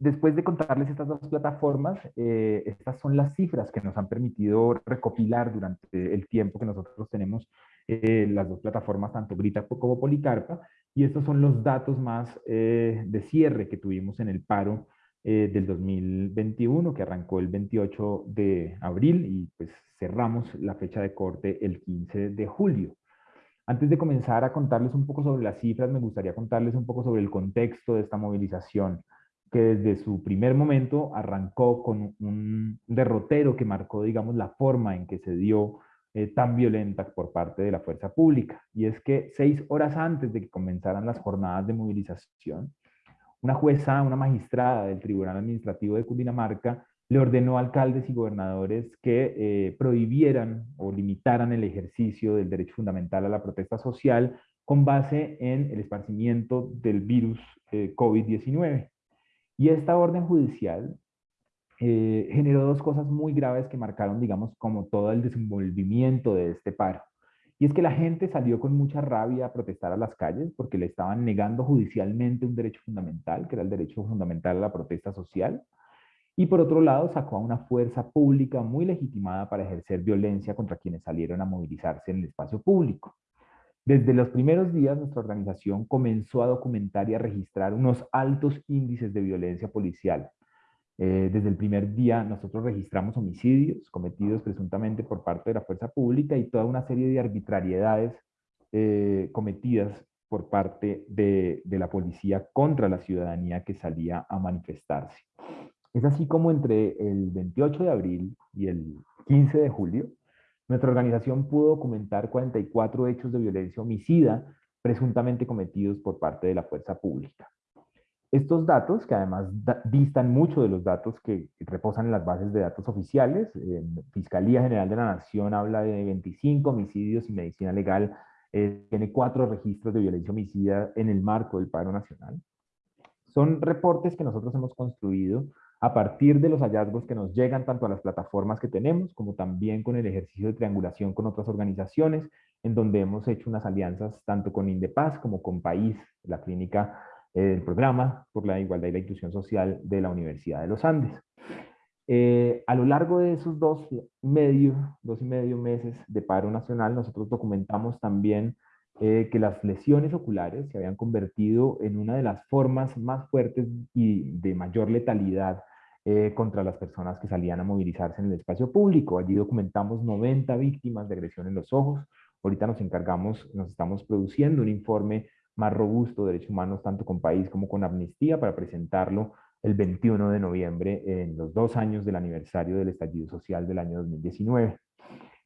después de contarles estas dos plataformas, eh, estas son las cifras que nos han permitido recopilar durante el tiempo que nosotros tenemos eh, las dos plataformas, tanto Grita como Policarpa, y estos son los datos más de cierre que tuvimos en el paro del 2021, que arrancó el 28 de abril y pues cerramos la fecha de corte el 15 de julio. Antes de comenzar a contarles un poco sobre las cifras, me gustaría contarles un poco sobre el contexto de esta movilización, que desde su primer momento arrancó con un derrotero que marcó, digamos, la forma en que se dio eh, tan violenta por parte de la fuerza pública. Y es que seis horas antes de que comenzaran las jornadas de movilización, una jueza, una magistrada del Tribunal Administrativo de Cundinamarca, le ordenó a alcaldes y gobernadores que eh, prohibieran o limitaran el ejercicio del derecho fundamental a la protesta social con base en el esparcimiento del virus eh, COVID-19. Y esta orden judicial eh, generó dos cosas muy graves que marcaron, digamos, como todo el desenvolvimiento de este paro. Y es que la gente salió con mucha rabia a protestar a las calles porque le estaban negando judicialmente un derecho fundamental, que era el derecho fundamental a la protesta social. Y por otro lado, sacó a una fuerza pública muy legitimada para ejercer violencia contra quienes salieron a movilizarse en el espacio público. Desde los primeros días, nuestra organización comenzó a documentar y a registrar unos altos índices de violencia policial, eh, desde el primer día nosotros registramos homicidios cometidos presuntamente por parte de la fuerza pública y toda una serie de arbitrariedades eh, cometidas por parte de, de, la policía contra la ciudadanía que salía a manifestarse. Es así como entre el 28 de abril y el 15 de julio, nuestra organización pudo documentar 44 hechos de violencia homicida presuntamente cometidos por parte de la fuerza pública. Estos datos, que además distan mucho de los datos que reposan en las bases de datos oficiales, Fiscalía General de la Nación habla de 25 homicidios y medicina legal eh, tiene cuatro registros de violencia homicida en el marco del paro nacional. Son reportes que nosotros hemos construido a partir de los hallazgos que nos llegan tanto a las plataformas que tenemos, como también con el ejercicio de triangulación con otras organizaciones, en donde hemos hecho unas alianzas tanto con Indepaz como con País, la clínica el programa por la igualdad y la inclusión social de la Universidad de los Andes. Eh, a lo largo de esos dos, medio, dos y medio meses de paro nacional, nosotros documentamos también eh, que las lesiones oculares se habían convertido en una de las formas más fuertes y de mayor letalidad eh, contra las personas que salían a movilizarse en el espacio público. Allí documentamos 90 víctimas de agresión en los ojos. Ahorita nos encargamos, nos estamos produciendo un informe más robusto de derechos humanos, tanto con país como con amnistía, para presentarlo el 21 de noviembre en los dos años del aniversario del estallido social del año 2019.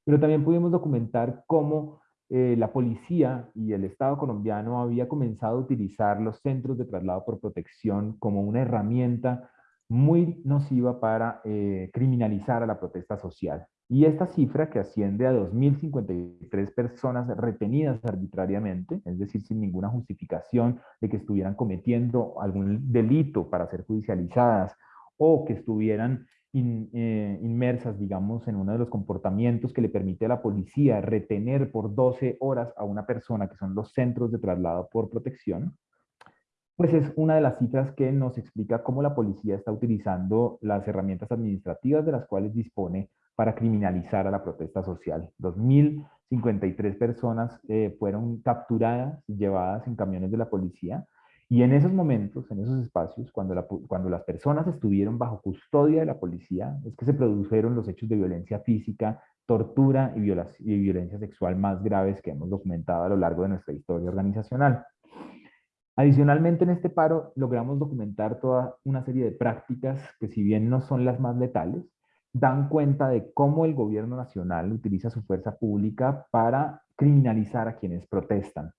Pero también pudimos documentar cómo eh, la policía y el Estado colombiano había comenzado a utilizar los centros de traslado por protección como una herramienta muy nociva para eh, criminalizar a la protesta social. Y esta cifra que asciende a 2.053 personas retenidas arbitrariamente, es decir, sin ninguna justificación de que estuvieran cometiendo algún delito para ser judicializadas o que estuvieran eh, inmersas, digamos, en uno de los comportamientos que le permite a la policía retener por 12 horas a una persona, que son los centros de traslado por protección, pues es una de las cifras que nos explica cómo la policía está utilizando las herramientas administrativas de las cuales dispone para criminalizar a la protesta social. 2.053 personas eh, fueron capturadas llevadas en camiones de la policía y en esos momentos, en esos espacios, cuando, las personas estuvieron bajo custodia de la policía, es que se produjeron los hechos de violencia física, tortura y violencia sexual más graves que hemos documentado a lo largo de nuestra historia organizacional. Adicionalmente, en este paro logramos documentar toda una serie de prácticas que si bien no son las más letales, dan cuenta de cómo el gobierno nacional utiliza su fuerza pública para criminalizar a quienes protestan.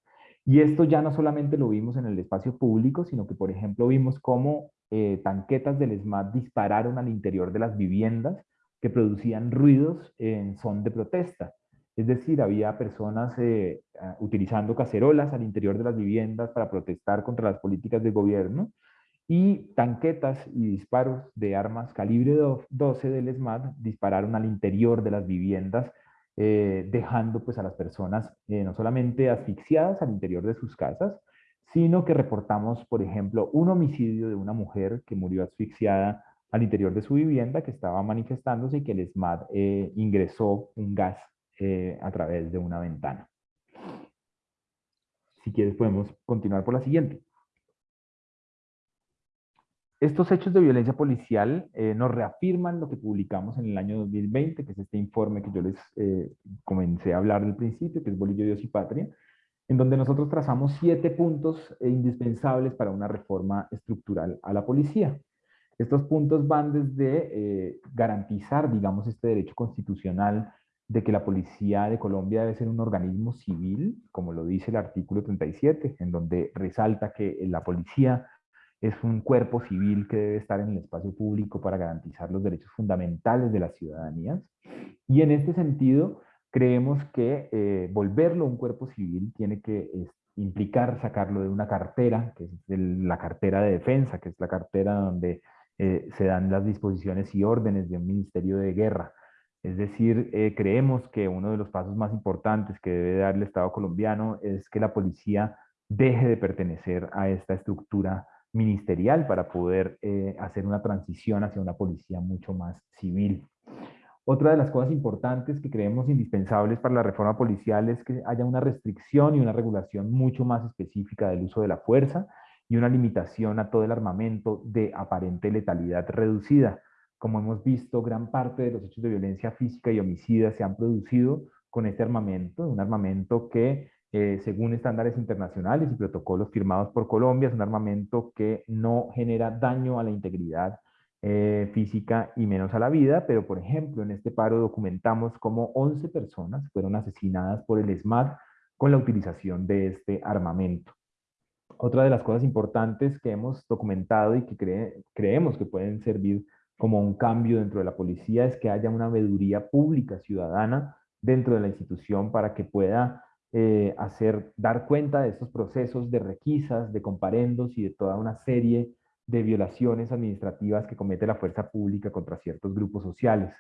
Y esto ya no solamente lo vimos en el espacio público, sino que, por ejemplo, vimos cómo eh, tanquetas del ESMAD dispararon al interior de las viviendas que producían ruidos en son de protesta. Es decir, había personas eh, utilizando cacerolas al interior de las viviendas para protestar contra las políticas del gobierno y tanquetas y disparos de armas calibre 12 del ESMAD dispararon al interior de las viviendas, eh, dejando pues a las personas eh, no solamente asfixiadas al interior de sus casas, sino que reportamos, por ejemplo, un homicidio de una mujer que murió asfixiada al interior de su vivienda, que estaba manifestándose y que el ESMAD ingresó un gas a través de una ventana. Si quieres podemos continuar por la siguiente. Estos hechos de violencia policial eh, nos reafirman lo que publicamos en el año 2020, que es este informe que yo les eh, comencé a hablar al principio, que es Bolillo, Dios y Patria, en donde nosotros trazamos siete puntos eh, indispensables para una reforma estructural a la policía. Estos puntos van desde garantizar, digamos, este derecho constitucional de que la policía de Colombia debe ser un organismo civil, como lo dice el artículo 37, en donde resalta que la policía es un cuerpo civil que debe estar en el espacio público para garantizar los derechos fundamentales de las ciudadanías. Y en este sentido, creemos que eh, volverlo un cuerpo civil tiene que implicar sacarlo de una cartera, que es la cartera de defensa, que es la cartera donde eh, se dan las disposiciones y órdenes de un ministerio de guerra. Es decir, eh, creemos que uno de los pasos más importantes que debe dar el Estado colombiano es que la policía deje de pertenecer a esta estructura ministerial para poder eh, hacer una transición hacia una policía mucho más civil. Otra de las cosas importantes que creemos indispensables para la reforma policial es que haya una restricción y una regulación mucho más específica del uso de la fuerza y una limitación a todo el armamento de aparente letalidad reducida. Como hemos visto, gran parte de los hechos de violencia física y homicida se han producido con este armamento, un armamento que eh, según estándares internacionales y protocolos firmados por Colombia, es un armamento que no genera daño a la integridad eh, física y menos a la vida, pero por ejemplo en este paro documentamos como 11 personas fueron asesinadas por el ESMAD con la utilización de este armamento. Otra de las cosas importantes que hemos documentado y que creemos que pueden servir como un cambio dentro de la policía es que haya una veeduría pública ciudadana dentro de la institución para que pueda eh, hacer, dar cuenta de estos procesos de requisas, de comparendos y de toda una serie de violaciones administrativas que comete la fuerza pública contra ciertos grupos sociales.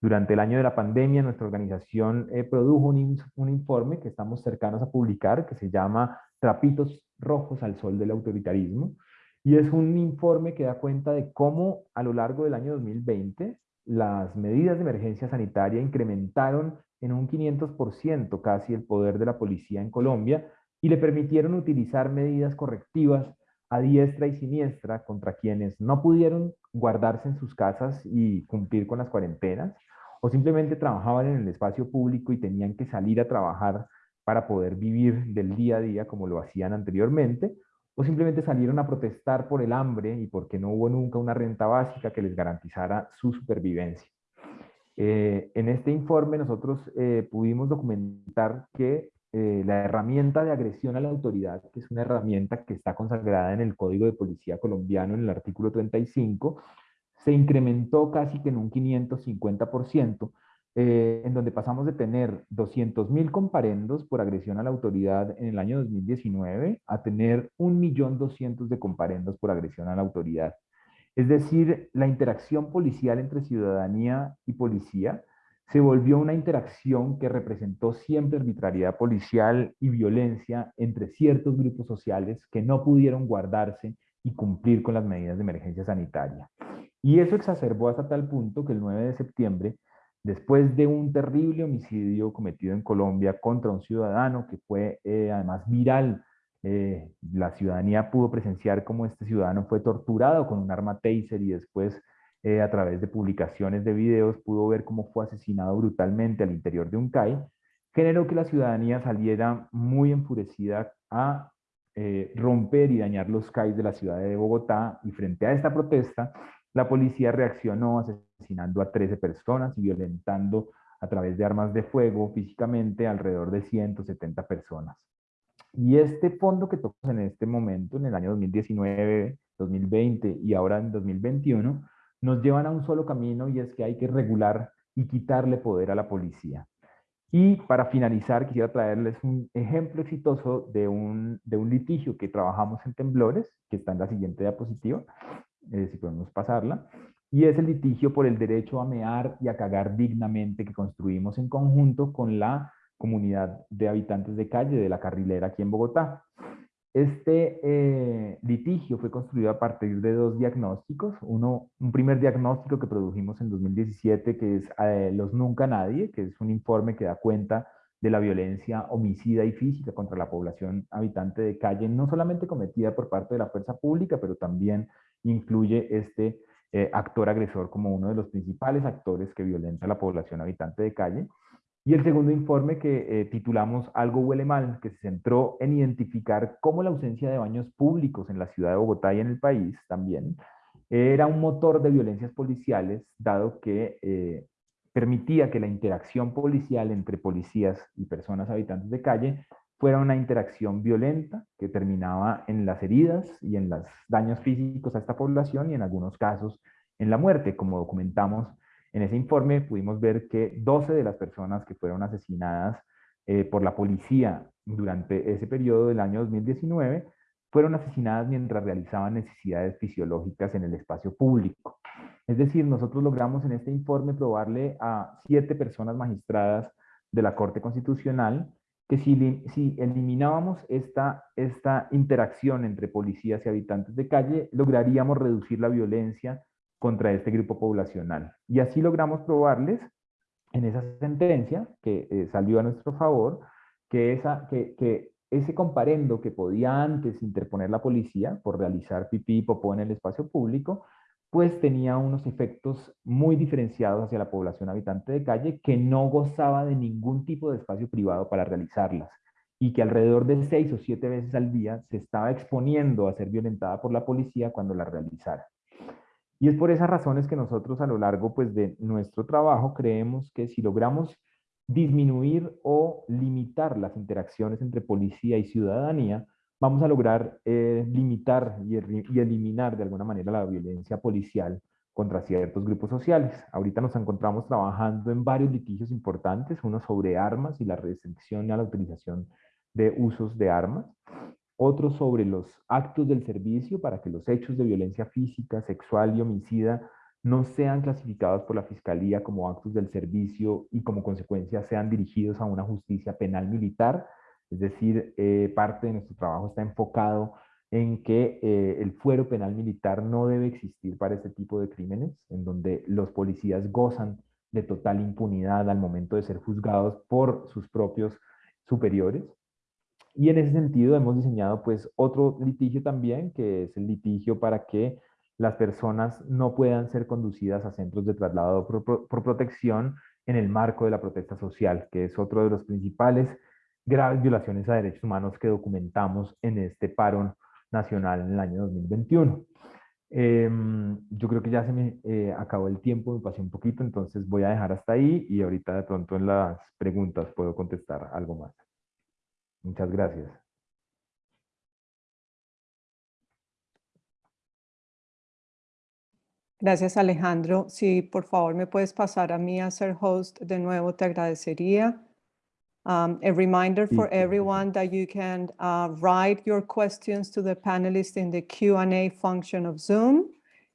Durante el año de la pandemia, nuestra organización eh, produjo un, un, informe que estamos cercanos a publicar, que se llama Trapitos Rojos al Sol del Autoritarismo, y es un informe que da cuenta de cómo a lo largo del año 2020 las medidas de emergencia sanitaria incrementaron en un 500% casi el poder de la policía en Colombia y le permitieron utilizar medidas correctivas a diestra y siniestra contra quienes no pudieron guardarse en sus casas y cumplir con las cuarentenas o simplemente trabajaban en el espacio público y tenían que salir a trabajar para poder vivir del día a día como lo hacían anteriormente, o simplemente salieron a protestar por el hambre y porque no hubo nunca una renta básica que les garantizara su supervivencia. Eh, en este informe nosotros eh, pudimos documentar que eh, la herramienta de agresión a la autoridad, que es una herramienta que está consagrada en el Código de Policía colombiano en el artículo 35, se incrementó casi que en un 550%, en donde pasamos de tener 200.000 comparendos por agresión a la autoridad en el año 2019 a tener 1.200.000 de comparendos por agresión a la autoridad. Es decir, la interacción policial entre ciudadanía y policía se volvió una interacción que representó siempre arbitrariedad policial y violencia entre ciertos grupos sociales que no pudieron guardarse y cumplir con las medidas de emergencia sanitaria. Y eso exacerbó hasta tal punto que el 9 de septiembre, después de un terrible homicidio cometido en Colombia contra un ciudadano que fue eh, además viral eh, la ciudadanía pudo presenciar cómo este ciudadano fue torturado con un arma taser y después eh, a través de publicaciones de videos pudo ver cómo fue asesinado brutalmente al interior de un CAI, generó que la ciudadanía saliera muy enfurecida a romper y dañar los CAI de la ciudad de Bogotá y frente a esta protesta la policía reaccionó asesinando a 13 personas y violentando a través de armas de fuego físicamente alrededor de 170 personas. Y este fondo que tocamos en este momento, en el año 2019, 2020 y ahora en 2021, nos llevan a un solo camino y es que hay que regular y quitarle poder a la policía. Y para finalizar, quisiera traerles un ejemplo exitoso de un, de un litigio que trabajamos en Temblores, que está en la siguiente diapositiva, eh, si podemos pasarla, y es el litigio por el derecho a mear y a cagar dignamente que construimos en conjunto con la comunidad de habitantes de calle de la carrilera aquí en Bogotá. Este eh, litigio fue construido a partir de dos diagnósticos. Uno, un primer diagnóstico que produjimos en 2017, que es eh, Los Nunca Nadie, que es un informe que da cuenta de la violencia homicida y física contra la población habitante de calle, no solamente cometida por parte de la fuerza pública, pero también incluye este eh, actor agresor como uno de los principales actores que violenta a la población habitante de calle. Y el segundo informe que eh, titulamos Algo huele mal, que se centró en identificar cómo la ausencia de baños públicos en la ciudad de Bogotá y en el país también era un motor de violencias policiales, dado que eh, permitía que la interacción policial entre policías y personas habitantes de calle fuera una interacción violenta que terminaba en las heridas y en los daños físicos a esta población y en algunos casos en la muerte. Como documentamos en ese informe, pudimos ver que 12 de las personas que fueron asesinadas eh, por la policía durante ese periodo del año 2019 fueron asesinadas mientras realizaban necesidades fisiológicas en el espacio público. Es decir, nosotros logramos en este informe probarle a siete personas magistradas de la Corte Constitucional que si, si eliminábamos esta, esta interacción entre policías y habitantes de calle, lograríamos reducir la violencia contra este grupo poblacional. Y así logramos probarles en esa sentencia que eh, salió a nuestro favor, que, esa, que, que ese comparendo que podía antes interponer la policía por realizar pipí y popó en el espacio público, pues tenía unos efectos muy diferenciados hacia la población habitante de calle que no gozaba de ningún tipo de espacio privado para realizarlas y que alrededor de seis o siete veces al día se estaba exponiendo a ser violentada por la policía cuando la realizara. Y es por esas razones que nosotros a lo largo pues, de nuestro trabajo creemos que si logramos disminuir o limitar las interacciones entre policía y ciudadanía, vamos a lograr eh, limitar y, y, eliminar de alguna manera la violencia policial contra ciertos grupos sociales. Ahorita nos encontramos trabajando en varios litigios importantes, uno sobre armas y la restricción a la utilización de usos de armas, otro sobre los actos del servicio para que los hechos de violencia física, sexual y homicida no sean clasificados por la Fiscalía como actos del servicio y como consecuencia sean dirigidos a una justicia penal militar, es decir, eh, parte de nuestro trabajo está enfocado en que eh, el fuero penal militar no debe existir para este tipo de crímenes, en donde los policías gozan de total impunidad al momento de ser juzgados por sus propios superiores. Y en ese sentido hemos diseñado pues otro litigio también, que es el litigio para que las personas no puedan ser conducidas a centros de traslado por, por protección en el marco de la protesta social, que es otro de los principales graves violaciones a derechos humanos que documentamos en este paro nacional en el año 2021. Em, yo creo que ya se me eh, acabó el tiempo, me pasé un poquito, entonces voy a dejar hasta ahí y ahorita de pronto en las preguntas puedo contestar algo más. Muchas gracias. Gracias, Alejandro. Si por favor me puedes pasar a mí a ser host de nuevo, te agradecería. Um, a reminder for everyone that you can uh, write your questions to the panelists in the Q&A function of Zoom.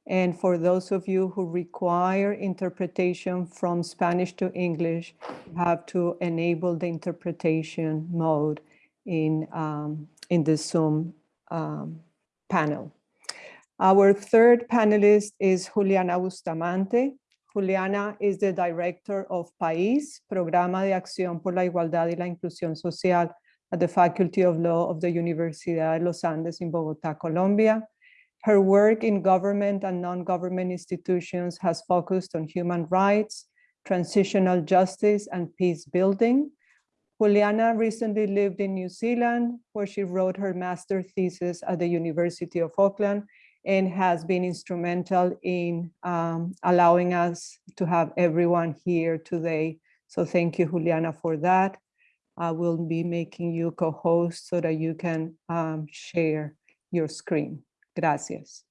And for those of you who require interpretation from Spanish to English, you have to enable the interpretation mode in, um, in the Zoom um, panel. Our third panelist is Juliana Bustamante. Juliana is the director of PAIS, Programa de Acción por la Igualdad y la Inclusión Social at the Faculty of Law of the Universidad de los Andes in Bogotá, Colombia. Her work in government and non-government institutions has focused on human rights, transitional justice, and peace building. Juliana recently lived in New Zealand, where she wrote her master thesis at the University of Auckland and has been instrumental in um, allowing us to have everyone here today. So thank you, Juliana, for that. I will be making you co-host so that you can um, share your screen. Gracias.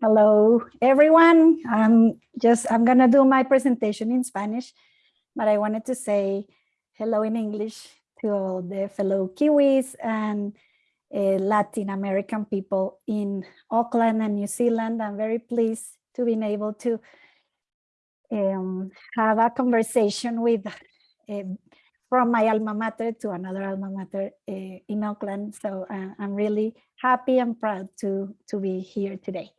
Hello, everyone. I'm just, I'm gonna do my presentation in Spanish, but I wanted to say hello in English to all the fellow Kiwis and Latin American people in Auckland and New Zealand. I'm very pleased to be able to um, have a conversation with uh, from my alma mater to another alma mater uh, in Auckland. So uh, I'm really happy and proud to, to be here today.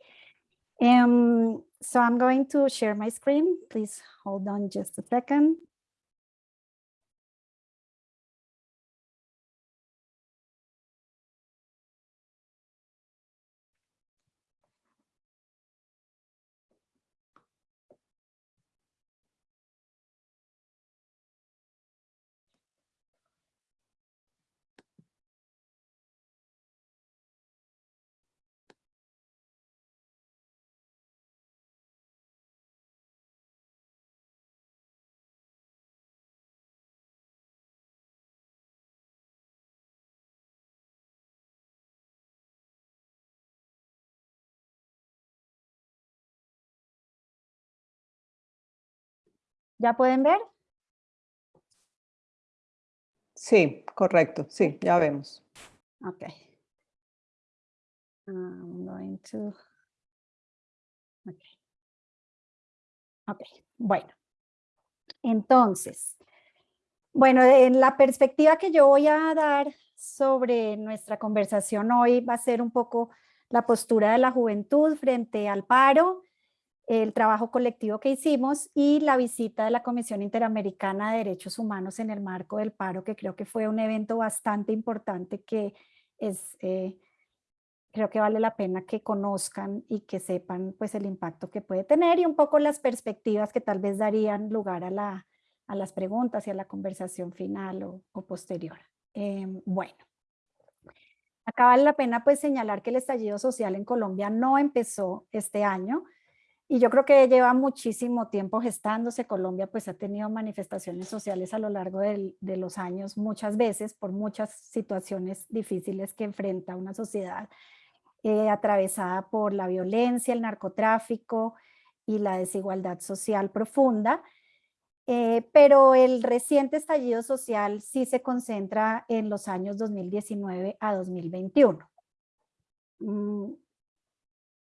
Um, so I'm going to share my screen. Please hold on just a second. ¿Ya pueden ver? Sí, correcto. Sí, ya vemos. Ok. I'm going to... Ok. Ok, bueno. Entonces, bueno, en la perspectiva que yo voy a dar sobre nuestra conversación hoy va a ser un poco la postura de la juventud frente al paro, el trabajo colectivo que hicimos y la visita de la Comisión Interamericana de Derechos Humanos en el marco del paro, que creo que fue un evento bastante importante que es, eh, creo que vale la pena que conozcan y que sepan pues el impacto que puede tener y un poco las perspectivas que tal vez darían lugar a, la, a las preguntas y a la conversación final o, posterior. Em, bueno, acá vale la pena pues señalar que el estallido social en Colombia no empezó este año, y yo creo que lleva muchísimo tiempo gestándose. Colombia pues ha tenido manifestaciones sociales a lo largo de los años muchas veces por muchas situaciones difíciles que enfrenta una sociedad eh, atravesada por la violencia, el narcotráfico y la desigualdad social profunda. Eh, pero el reciente estallido social sí se concentra en los años 2019 a 2021. Mm,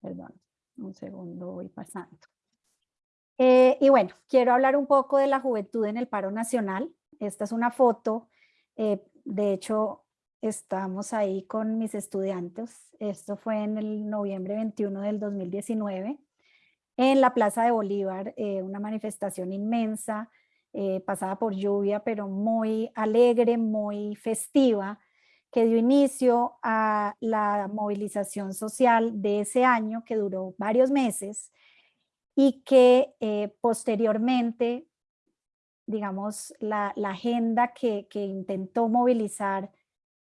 perdón un segundo voy pasando. Eh, y bueno, quiero hablar un poco de la juventud en el paro nacional. Esta es una foto, eh, de hecho estamos ahí con mis estudiantes. Esto fue en el noviembre 21 del 2019 en la Plaza de Bolívar, eh, una manifestación inmensa, pasada por lluvia, pero muy alegre, muy festiva, que dio inicio a la movilización social de ese año que duró varios meses y que eh, posteriormente, digamos, la, agenda que, intentó movilizar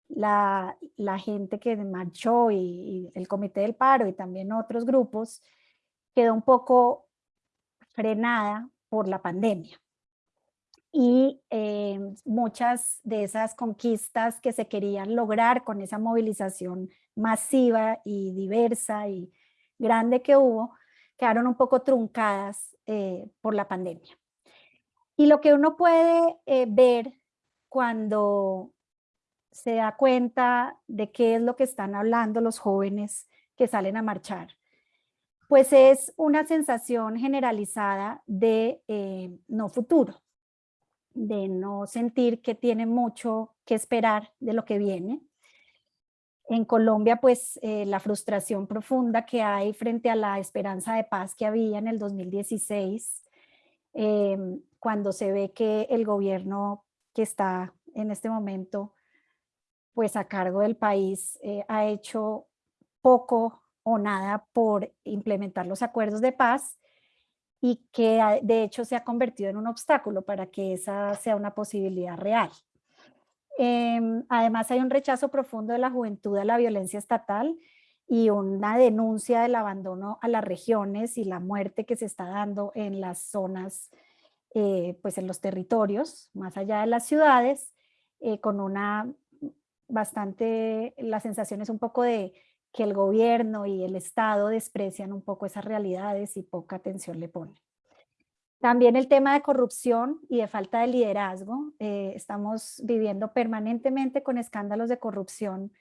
la, gente que marchó y, el Comité del Paro y también otros grupos, quedó un poco frenada por la pandemia y eh, muchas de esas conquistas que se querían lograr con esa movilización masiva y diversa y grande que hubo, quedaron un poco truncadas eh, por la pandemia. Y lo que uno puede eh, ver cuando se da cuenta de qué es lo que están hablando los jóvenes que salen a marchar, pues es una sensación generalizada de no futuro, de no sentir que tiene mucho que esperar de lo que viene. En Colombia, pues eh, la frustración profunda que hay frente a la esperanza de paz que había en el 2016, em, cuando se ve que el gobierno que está en este momento pues a cargo del país eh, ha hecho poco o nada por implementar los acuerdos de paz y que de hecho se ha convertido en un obstáculo para que esa sea una posibilidad real. Em, además hay un rechazo profundo de la juventud a la violencia estatal y una denuncia del abandono a las regiones y la muerte que se está dando en las zonas, eh, pues en los territorios, más allá de las ciudades, eh, con una bastante, la sensación es un poco de que el gobierno y el Estado desprecian un poco esas realidades y poca atención le ponen. También el tema de corrupción y de falta de liderazgo. Eh, estamos viviendo permanentemente con escándalos de corrupción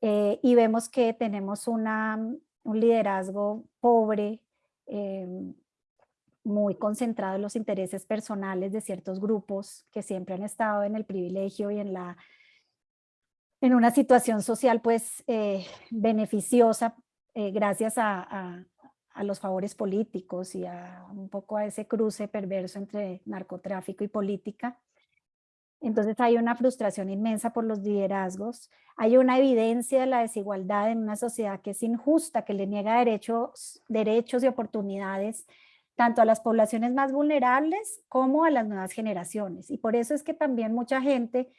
eh, y vemos que tenemos una, un liderazgo pobre, eh, muy concentrado en los intereses personales de ciertos grupos que siempre han estado en el privilegio y en la en una situación social pues eh, beneficiosa eh, gracias a, los favores políticos y a un poco a ese cruce perverso entre narcotráfico y política. Entonces hay una frustración inmensa por los liderazgos, hay una evidencia de la desigualdad en una sociedad que es injusta, que le niega derechos, derechos y oportunidades tanto a las poblaciones más vulnerables como a las nuevas generaciones. Y por eso es que también mucha gente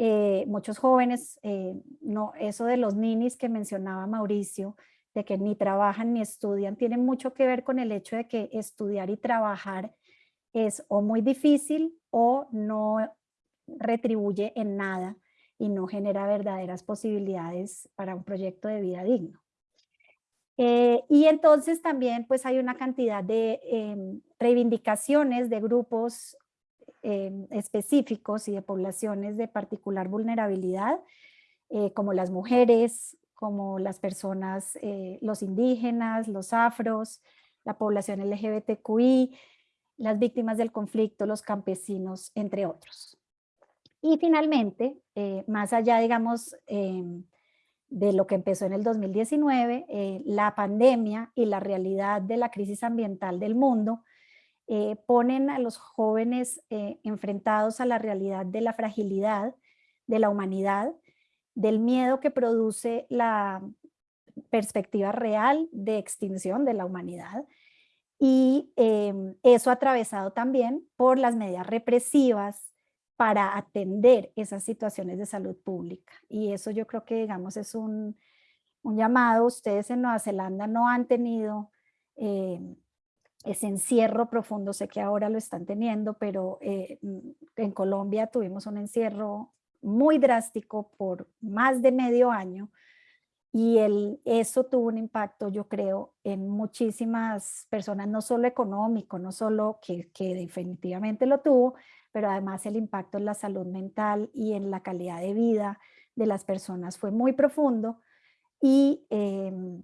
eh, muchos jóvenes, eh, no, eso de los ninis que mencionaba Mauricio, de que ni trabajan ni estudian, tiene mucho que ver con el hecho de que estudiar y trabajar es o muy difícil o no retribuye en nada y no genera verdaderas posibilidades para un proyecto de vida digno. Eh, y entonces también pues hay una cantidad de em, reivindicaciones de grupos em, específicos y de poblaciones de particular vulnerabilidad, eh, como las mujeres, como las personas, eh, los indígenas, los afros, la población LGBTQI, las víctimas del conflicto, los campesinos, entre otros. Y finalmente, más allá, digamos, em, de lo que empezó en el 2019, eh, la pandemia y la realidad de la crisis ambiental del mundo eh, ponen a los jóvenes eh, enfrentados a la realidad de la fragilidad de la humanidad, del miedo que produce la perspectiva real de extinción de la humanidad y em, eso atravesado también por las medidas represivas para atender esas situaciones de salud pública. Y eso yo creo que, digamos, es un, llamado. Ustedes en Nueva Zelanda no han tenido eh, ese encierro profundo, sé que ahora lo están teniendo, pero eh, mm, en Colombia tuvimos un encierro muy drástico por más de medio año y el, eso tuvo un impacto, yo creo, en muchísimas personas, no solo económico, no solo que, que definitivamente lo tuvo, pero además el impacto en la salud mental y en la calidad de vida de las personas fue muy profundo y em,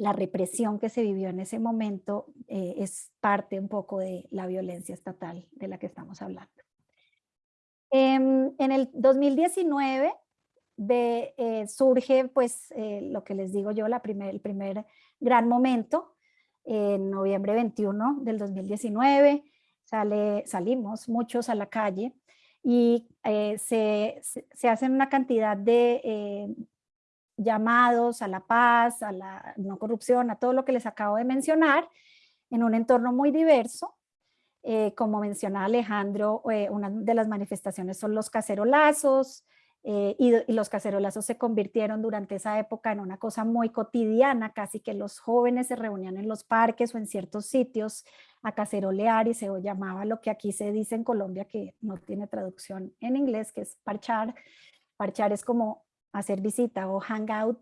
la represión que se vivió en ese momento eh, es parte un poco de la violencia estatal de la que estamos hablando. Em, en el 2019 eh, surge pues eh, lo que les digo yo, la primer, el primer gran momento, en noviembre 21 del 2019, sale, salimos muchos a la calle y eh, se, se, hacen una cantidad de eh, llamados a la paz, a la no corrupción, a todo lo que les acabo de mencionar, en un entorno muy diverso. Eh, como mencionaba Alejandro, una de las manifestaciones son los cacerolazos, y, y, los cacerolazos se convirtieron durante esa época en una cosa muy cotidiana, casi que los jóvenes se reunían en los parques o en ciertos sitios a cacerolear y se llamaba lo que aquí se dice en Colombia que no tiene traducción en inglés, que es parchar. Parchar es como hacer visita o hangout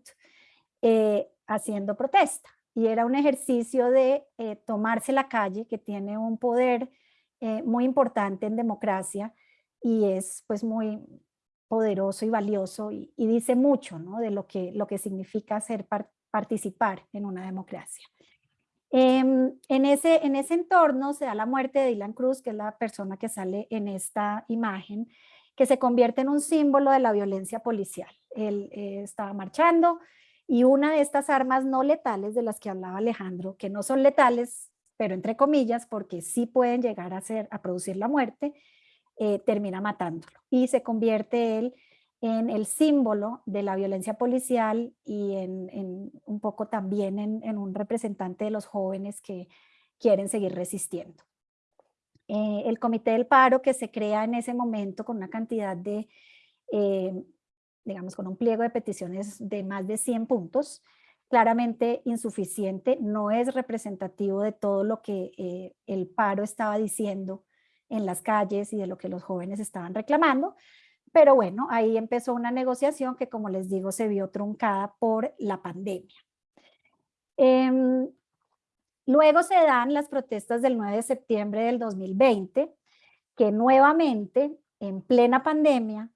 eh, haciendo protesta. Y era un ejercicio de eh, tomarse la calle, que tiene un poder eh, muy importante en democracia y es pues muy poderoso y valioso y, dice mucho ¿no? de lo que, lo que significa ser participar en una democracia. Em, en, ese, en ese entorno se da la muerte de Dylan Cruz, que es la persona que sale en esta imagen, que se convierte en un símbolo de la violencia policial. Él eh, estaba marchando y una de estas armas no letales de las que hablaba Alejandro, que no son letales, pero entre comillas, porque sí pueden llegar a, ser, a producir la muerte, eh, termina matándolo y se convierte él en el símbolo de la violencia policial y en, un poco también en, un representante de los jóvenes que quieren seguir resistiendo. Eh, el Comité del Paro que se crea en ese momento con una cantidad de, eh, digamos, con un pliego de peticiones de más de 100 puntos, claramente insuficiente, no es representativo de todo lo que eh, el paro estaba diciendo en las calles y de lo que los jóvenes estaban reclamando, pero bueno, ahí empezó una negociación que, como les digo, se vio truncada por la pandemia. Em, luego se dan las protestas del 9 de septiembre del 2020, que nuevamente, en plena pandemia,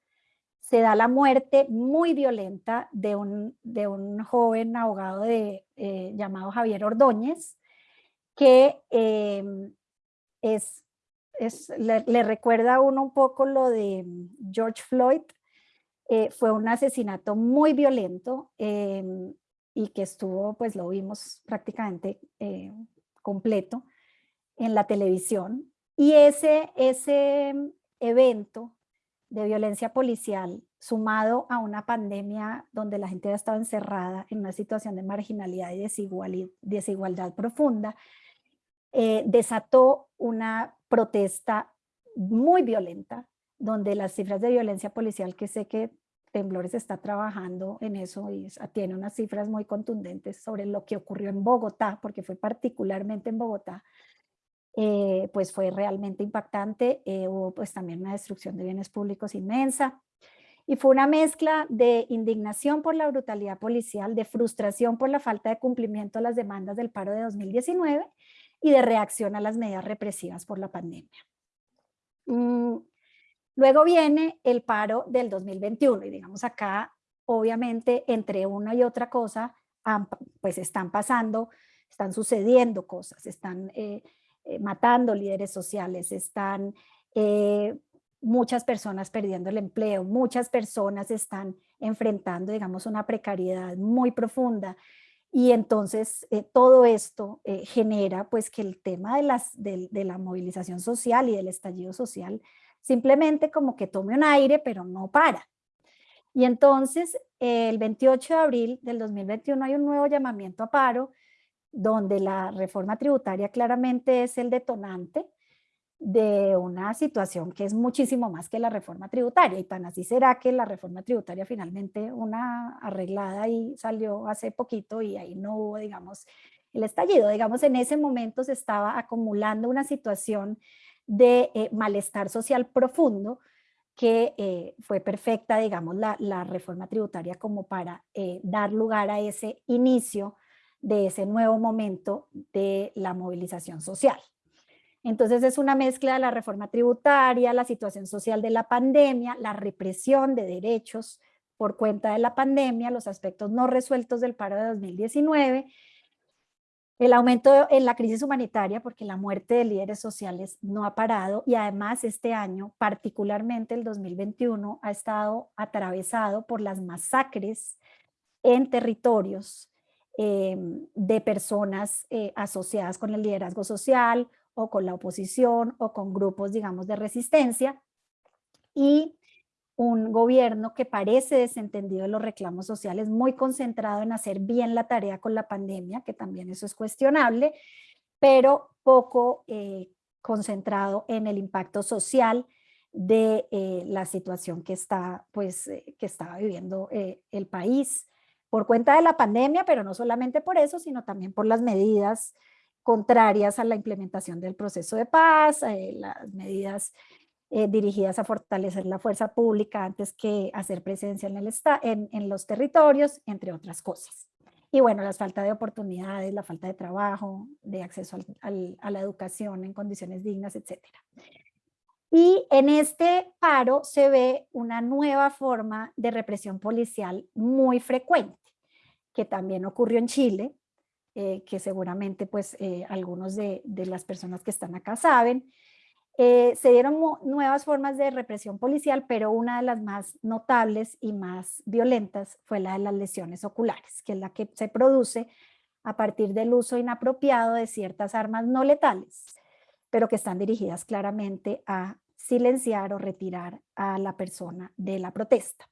se da la muerte muy violenta de un, de un joven abogado eh, llamado Javier Ordóñez, que em, es le, recuerda a uno un poco lo de George Floyd, eh, fue un asesinato muy violento em, y que estuvo, pues lo vimos prácticamente eh, completo en la televisión. Y ese, ese mm, evento de violencia policial, sumado a una pandemia donde la gente ha estado encerrada en una situación de marginalidad y desigualdad, desigualdad profunda, eh, desató una protesta muy violenta, donde las cifras de violencia policial, que sé que Temblores está trabajando en eso y tiene unas cifras muy contundentes sobre lo que ocurrió en Bogotá, porque fue particularmente en Bogotá, eh, pues fue realmente impactante. Eh, hubo pues también una destrucción de bienes públicos inmensa. Y fue una mezcla de indignación por la brutalidad policial, de frustración por la falta de cumplimiento de las demandas del paro de 2019 y de reacción a las medidas represivas por la pandemia. Mm, luego viene el paro del 2021 y digamos acá, obviamente, entre una y otra cosa, pues están pasando, están sucediendo cosas, están eh, eh, matando líderes sociales, están eh, muchas personas perdiendo el empleo, muchas personas están enfrentando, digamos, una precariedad muy profunda. Y entonces todo esto genera pues que el tema de, las, de, la movilización social y del estallido social simplemente como que tome un aire, pero no para. Y entonces el 28 de abril del 2021 hay un nuevo llamamiento a paro, donde la reforma tributaria claramente es el detonante, de una situación que es muchísimo más que la reforma tributaria y tan así será que la reforma tributaria finalmente una arreglada y salió hace poquito y ahí no hubo digamos el estallido, digamos en ese momento se estaba acumulando una situación de eh, malestar social profundo que eh, fue perfecta digamos la, la, reforma tributaria como para eh, dar lugar a ese inicio de ese nuevo momento de la movilización social. Entonces es una mezcla de la reforma tributaria, la situación social de la pandemia, la represión de derechos por cuenta de la pandemia, los aspectos no resueltos del paro de 2019, el aumento en la crisis humanitaria porque la muerte de líderes sociales no ha parado y además este año, particularmente el 2021, ha estado atravesado por las masacres en territorios eh, de personas eh, asociadas con el liderazgo social o con la oposición o con grupos, digamos, de resistencia. Y un gobierno que parece desentendido de los reclamos sociales, muy concentrado en hacer bien la tarea con la pandemia, que también eso es cuestionable, pero poco eh, concentrado en el impacto social de eh, la situación que, está, pues, eh, que estaba viviendo el país por cuenta de la pandemia, pero no solamente por eso, sino también por las medidas contrarias a la implementación del proceso de paz, las medidas eh, dirigidas a fortalecer la fuerza pública antes que hacer presencia en, el en, en los territorios, entre otras cosas. Y bueno, la falta de oportunidades, la falta de trabajo, de acceso a la educación en condiciones dignas, etc. Y en este paro se ve una nueva forma de represión policial muy frecuente, que también ocurrió en Chile, eh, que seguramente pues eh, algunos de, las personas que están acá saben. Eh, se dieron nuevas formas de represión policial, pero una de las más notables y más violentas fue la de las lesiones oculares, que es la que se produce a partir del uso inapropiado de ciertas armas no letales, pero que están dirigidas claramente a silenciar o retirar a la persona de la protesta.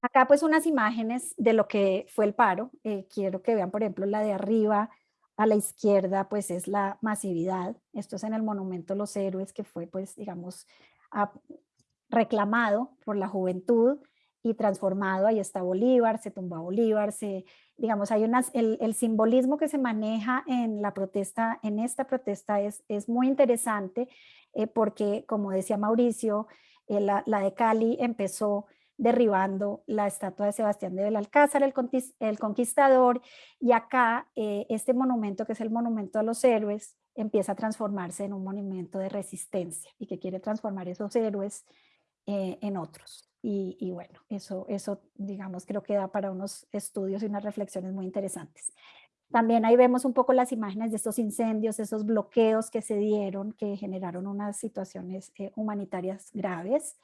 Acá pues unas imágenes de lo que fue el paro. Eh, quiero que vean, por ejemplo, la de arriba a la izquierda, pues es la masividad. Esto es en el Monumento los Héroes, que fue, pues, digamos, reclamado por la juventud y transformado. Ahí está Bolívar, se tumba Bolívar, se, digamos, hay unas, el, simbolismo que se maneja en la protesta, en esta protesta es, es muy interesante eh, porque, como decía Mauricio, eh, la de Cali empezó derribando la estatua de Sebastián de Belalcázar, el, el conquistador, y acá eh, este monumento, que es el monumento a los héroes, empieza a transformarse en un monumento de resistencia y que quiere transformar esos héroes eh, en otros. Y, bueno, eso, eso digamos creo que da para unos estudios y unas reflexiones muy interesantes. También ahí vemos un poco las imágenes de estos incendios, esos bloqueos que se dieron, que generaron unas situaciones eh, humanitarias graves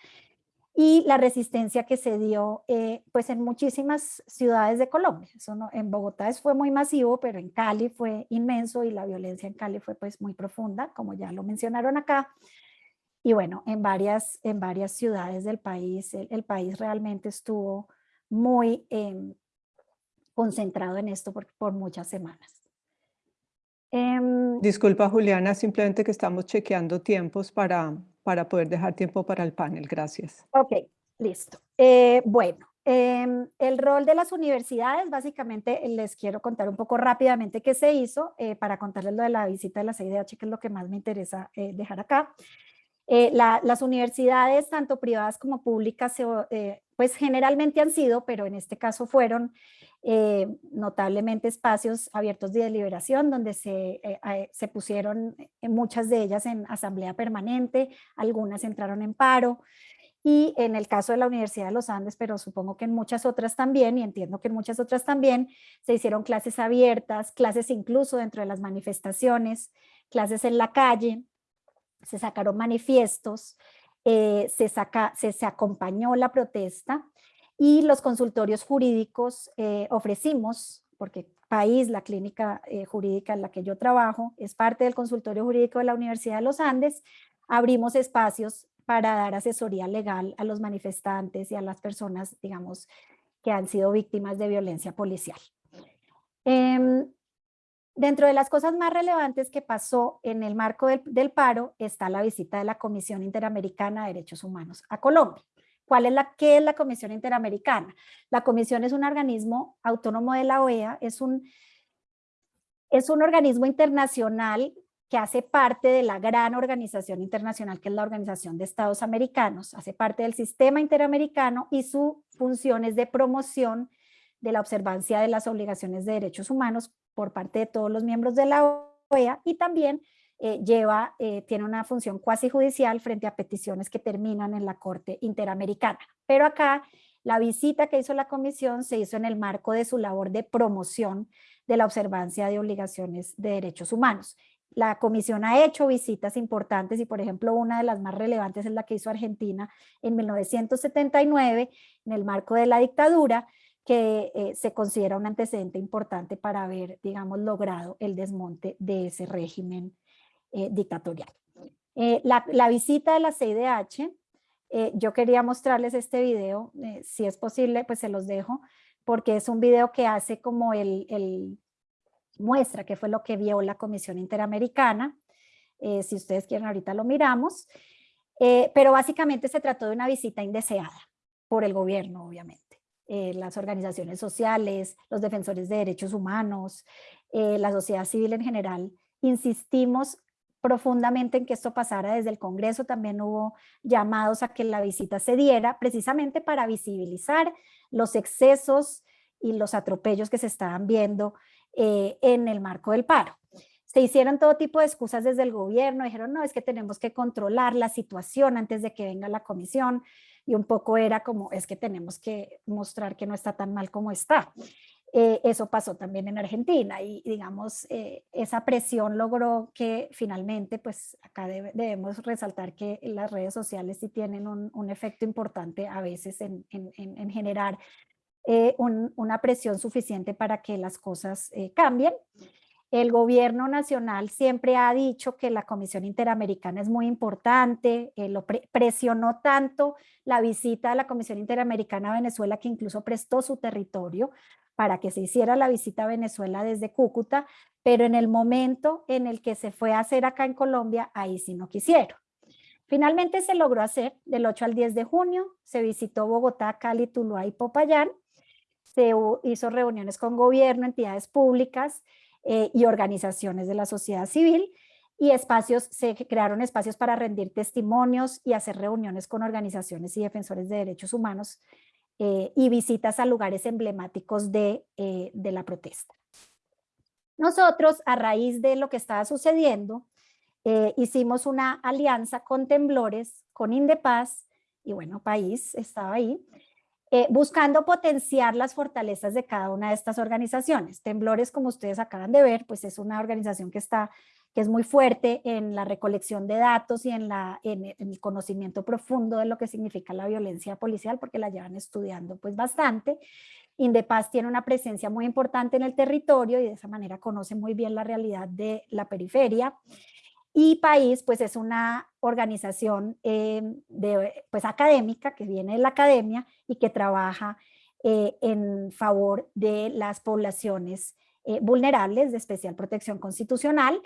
y la resistencia que se dio eh, pues en muchísimas ciudades de Colombia. Eso no, en Bogotá fue muy masivo, pero en Cali fue inmenso y la violencia en Cali fue pues muy profunda, como ya lo mencionaron acá. Y bueno, en varias, en varias ciudades del país, el, país realmente estuvo muy em, concentrado en esto por, por muchas semanas. Em, Disculpa Juliana, simplemente que estamos chequeando tiempos para, para poder dejar tiempo para el panel. Gracias. Ok, listo. Eh, bueno, em, el rol de las universidades, básicamente les quiero contar un poco rápidamente qué se hizo eh, para contarles lo de la visita de la CIDH, que es lo que más me interesa eh, dejar acá. Eh, las universidades, tanto privadas como públicas, eh, pues generalmente han sido, pero en este caso fueron eh, notablemente espacios abiertos de deliberación, donde se, se pusieron muchas de ellas en asamblea permanente, algunas entraron en paro, y en el caso de la Universidad de los Andes, pero supongo que en muchas otras también, y entiendo que en muchas otras también, se hicieron clases abiertas, clases incluso dentro de las manifestaciones, clases en la calle, se sacaron manifiestos, eh, se, saca, se, se, acompañó la protesta y los consultorios jurídicos eh, ofrecimos, porque País, la clínica eh, jurídica en la que yo trabajo, es parte del consultorio jurídico de la Universidad de los Andes, abrimos espacios para dar asesoría legal a los manifestantes y a las personas, digamos, que han sido víctimas de violencia policial. Em, Dentro de las cosas más relevantes que pasó en el marco del, paro está la visita de la Comisión Interamericana de Derechos Humanos a Colombia. ¿Cuál es la, ¿Qué es la Comisión Interamericana? La Comisión es un organismo autónomo de la OEA, es un, es un organismo internacional que hace parte de la gran organización internacional que es la Organización de Estados Americanos, hace parte del sistema interamericano y su función es de promoción de la observancia de las obligaciones de derechos humanos por parte de todos los miembros de la OEA y también eh, lleva, eh, tiene una función cuasi judicial frente a peticiones que terminan en la Corte Interamericana. Pero acá la visita que hizo la comisión se hizo en el marco de su labor de promoción de la observancia de obligaciones de derechos humanos. La comisión ha hecho visitas importantes y por ejemplo una de las más relevantes es la que hizo Argentina en 1979 en el marco de la dictadura que eh, se considera un antecedente importante para haber, digamos, logrado el desmonte de ese régimen eh, dictatorial. Eh, la, visita de la CIDH, yo quería mostrarles este video, si es posible, pues se los dejo, porque es un video que hace como el, el muestra qué fue lo que vio la Comisión Interamericana, si ustedes quieren ahorita lo miramos, pero básicamente se trató de una visita indeseada por el gobierno, obviamente. Eh, las organizaciones sociales, los defensores de derechos humanos, eh, la sociedad civil en general, insistimos profundamente en que esto pasara desde el Congreso, también hubo llamados a que la visita se diera precisamente para visibilizar los excesos y los atropellos que se estaban viendo eh, en el marco del paro. Se hicieron todo tipo de excusas desde el gobierno, dijeron no, es que tenemos que controlar la situación antes de que venga la comisión, y un poco era como, es que tenemos que mostrar que no está tan mal como está. Eh, eso pasó también en Argentina y digamos, eh, esa presión logró que finalmente, pues acá debemos resaltar que las redes sociales sí tienen un, efecto importante a veces en, en, generar eh, una presión suficiente para que las cosas cambien. El gobierno nacional siempre ha dicho que la Comisión Interamericana es muy importante, eh, lo presionó tanto la visita a la Comisión Interamericana a Venezuela que incluso prestó su territorio para que se hiciera la visita a Venezuela desde Cúcuta, pero en el momento en el que se fue a hacer acá en Colombia, ahí sí no quisieron. Finalmente se logró hacer del 8 al 10 de junio, se visitó Bogotá, Cali, Tuluá y Popayán, se hizo reuniones con gobierno, entidades públicas, eh, y organizaciones de la sociedad civil y espacios, se crearon espacios para rendir testimonios y hacer reuniones con organizaciones y defensores de derechos humanos eh, y visitas a lugares emblemáticos de, eh, de la protesta. Nosotros, a raíz de lo que estaba sucediendo, hicimos una alianza con Temblores, con Indepaz, y bueno, País estaba ahí, eh, buscando potenciar las fortalezas de cada una de estas organizaciones. Temblores, como ustedes acaban de ver, pues es una organización que, está, que es muy fuerte en la recolección de datos y en, la, en, el conocimiento profundo de lo que significa la violencia policial, porque la llevan estudiando pues bastante. Indepaz tiene una presencia muy importante en el territorio y de esa manera conoce muy bien la realidad de la periferia. Y País, pues es una organización eh, de, pues, académica que viene de la academia y que trabaja eh, en favor de las poblaciones eh, vulnerables de especial protección constitucional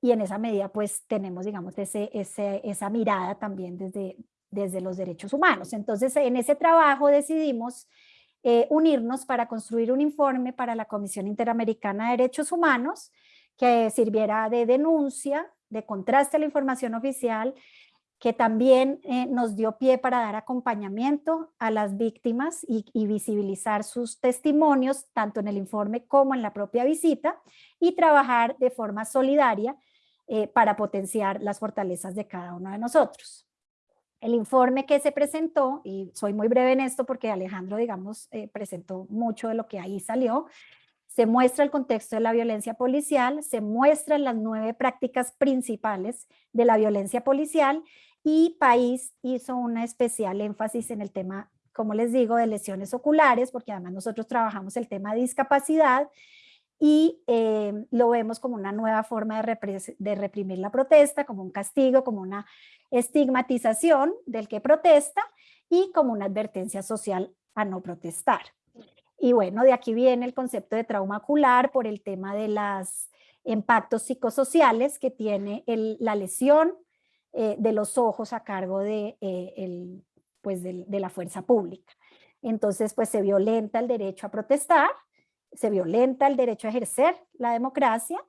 y en esa medida pues tenemos digamos ese, ese, esa mirada también desde, desde los derechos humanos. Entonces en ese trabajo decidimos unirnos para construir un informe para la Comisión Interamericana de Derechos Humanos que sirviera de denuncia de contraste a la información oficial que también eh, nos dio pie para dar acompañamiento a las víctimas y, visibilizar sus testimonios, tanto en el informe como en la propia visita, y trabajar de forma solidaria eh, para potenciar las fortalezas de cada uno de nosotros. El informe que se presentó, y soy muy breve en esto porque Alejandro, digamos, eh, presentó mucho de lo que ahí salió, se muestra el contexto de la violencia policial, se muestran las nueve prácticas principales de la violencia policial y País hizo una especial énfasis en el tema, como les digo, de lesiones oculares, porque además nosotros trabajamos el tema de discapacidad y eh, lo vemos como una nueva forma de, de reprimir la protesta, como un castigo, como una estigmatización del que protesta y como una advertencia social a no protestar. Y bueno, de aquí viene el concepto de trauma ocular por el tema de los impactos psicosociales que tiene la lesión eh, de los ojos a cargo de, eh, pues de, la fuerza pública. Entonces, pues se violenta el derecho a protestar, se violenta el derecho a ejercer la democracia,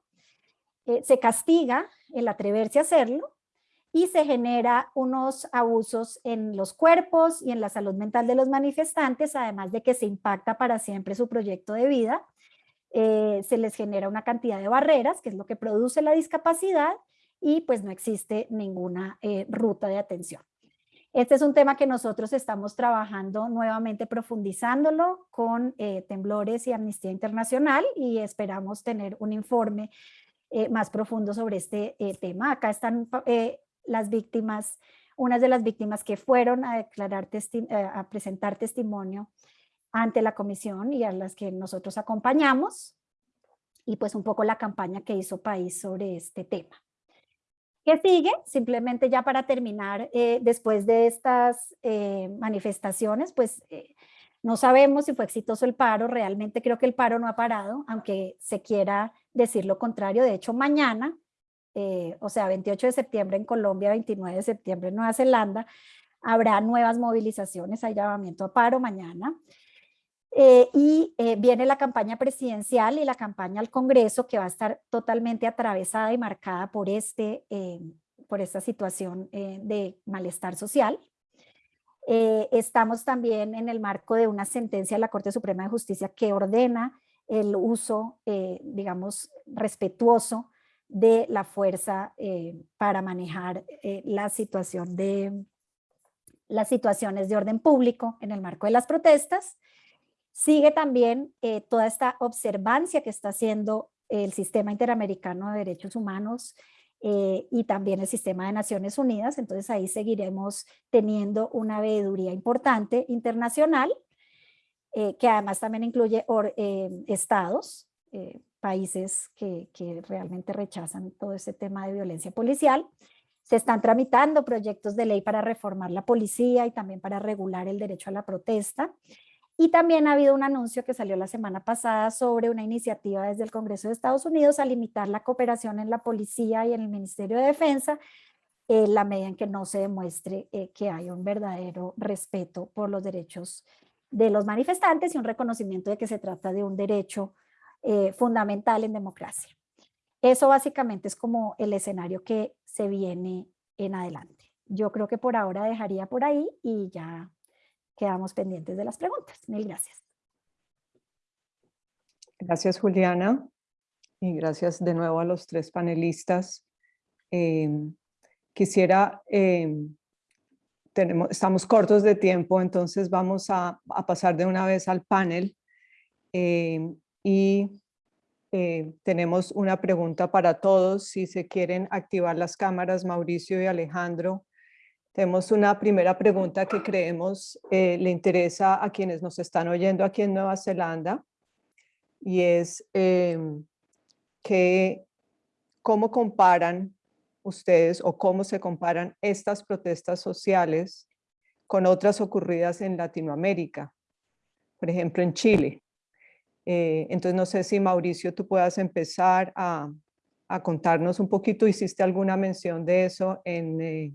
eh, se castiga el atreverse a hacerlo y se genera unos abusos en los cuerpos y en la salud mental de los manifestantes, además de que se impacta para siempre su proyecto de vida. se les genera una cantidad de barreras, que es lo que produce la discapacidad, y pues no existe ninguna eh, ruta de atención. Este es un tema que nosotros estamos trabajando nuevamente profundizándolo con eh, Temblores y Amnistía Internacional y esperamos tener un informe eh, más profundo sobre este tema. Acá están las víctimas, unas de las víctimas que fueron a declarar, a presentar testimonio ante la comisión y a las que nosotros acompañamos y pues un poco la campaña que hizo País sobre este tema. ¿Qué sigue? Simplemente ya para terminar, eh, después de estas eh, manifestaciones, pues eh, no sabemos si fue exitoso el paro, realmente creo que el paro no ha parado, aunque se quiera decir lo contrario. De hecho, mañana, o sea, 28 de septiembre en Colombia, 29 de septiembre en Nueva Zelanda, habrá nuevas movilizaciones, hay llamamiento a paro mañana. Eh, y eh, viene la campaña presidencial y la campaña al Congreso que va a estar totalmente atravesada y marcada por, este, eh, por esta situación de malestar social. estamos también en el marco de una sentencia de la Corte Suprema de Justicia que ordena el uso, digamos, respetuoso de la fuerza para manejar la situación de las situaciones de orden público en el marco de las protestas Sigue también eh, toda esta observancia que está haciendo el Sistema Interamericano de Derechos Humanos eh, y también el Sistema de Naciones Unidas. Entonces ahí seguiremos teniendo una veeduría importante internacional, eh, que además también incluye estados, países que, que realmente rechazan todo ese tema de violencia policial. Se están tramitando proyectos de ley para reformar la policía y también para regular el derecho a la protesta. Y también ha habido un anuncio que salió la semana pasada sobre una iniciativa desde el Congreso de Estados Unidos a limitar la cooperación en la policía y en el Ministerio de Defensa en la medida en que no se demuestre eh, que hay un verdadero respeto por los derechos de los manifestantes y un reconocimiento de que se trata de un derecho eh, fundamental en democracia. Eso básicamente es como el escenario que se viene en adelante. Yo creo que por ahora dejaría por ahí y ya quedamos pendientes de las preguntas. Mil gracias. Gracias, Juliana. Y gracias de nuevo a los tres panelistas. Em, quisiera, em, tenemos, estamos cortos de tiempo, entonces vamos a, pasar de una vez al panel. Em, y tenemos una pregunta para todos. Si se quieren activar las cámaras, Mauricio y Alejandro, tenemos una primera pregunta que creemos eh, le interesa a quienes nos están oyendo aquí en Nueva Zelanda y es em, que cómo comparan ustedes o cómo se comparan estas protestas sociales con otras ocurridas en Latinoamérica, por ejemplo en Chile. Eh, entonces no sé si Mauricio tú puedas empezar a, contarnos un poquito, hiciste alguna mención de eso en, eh,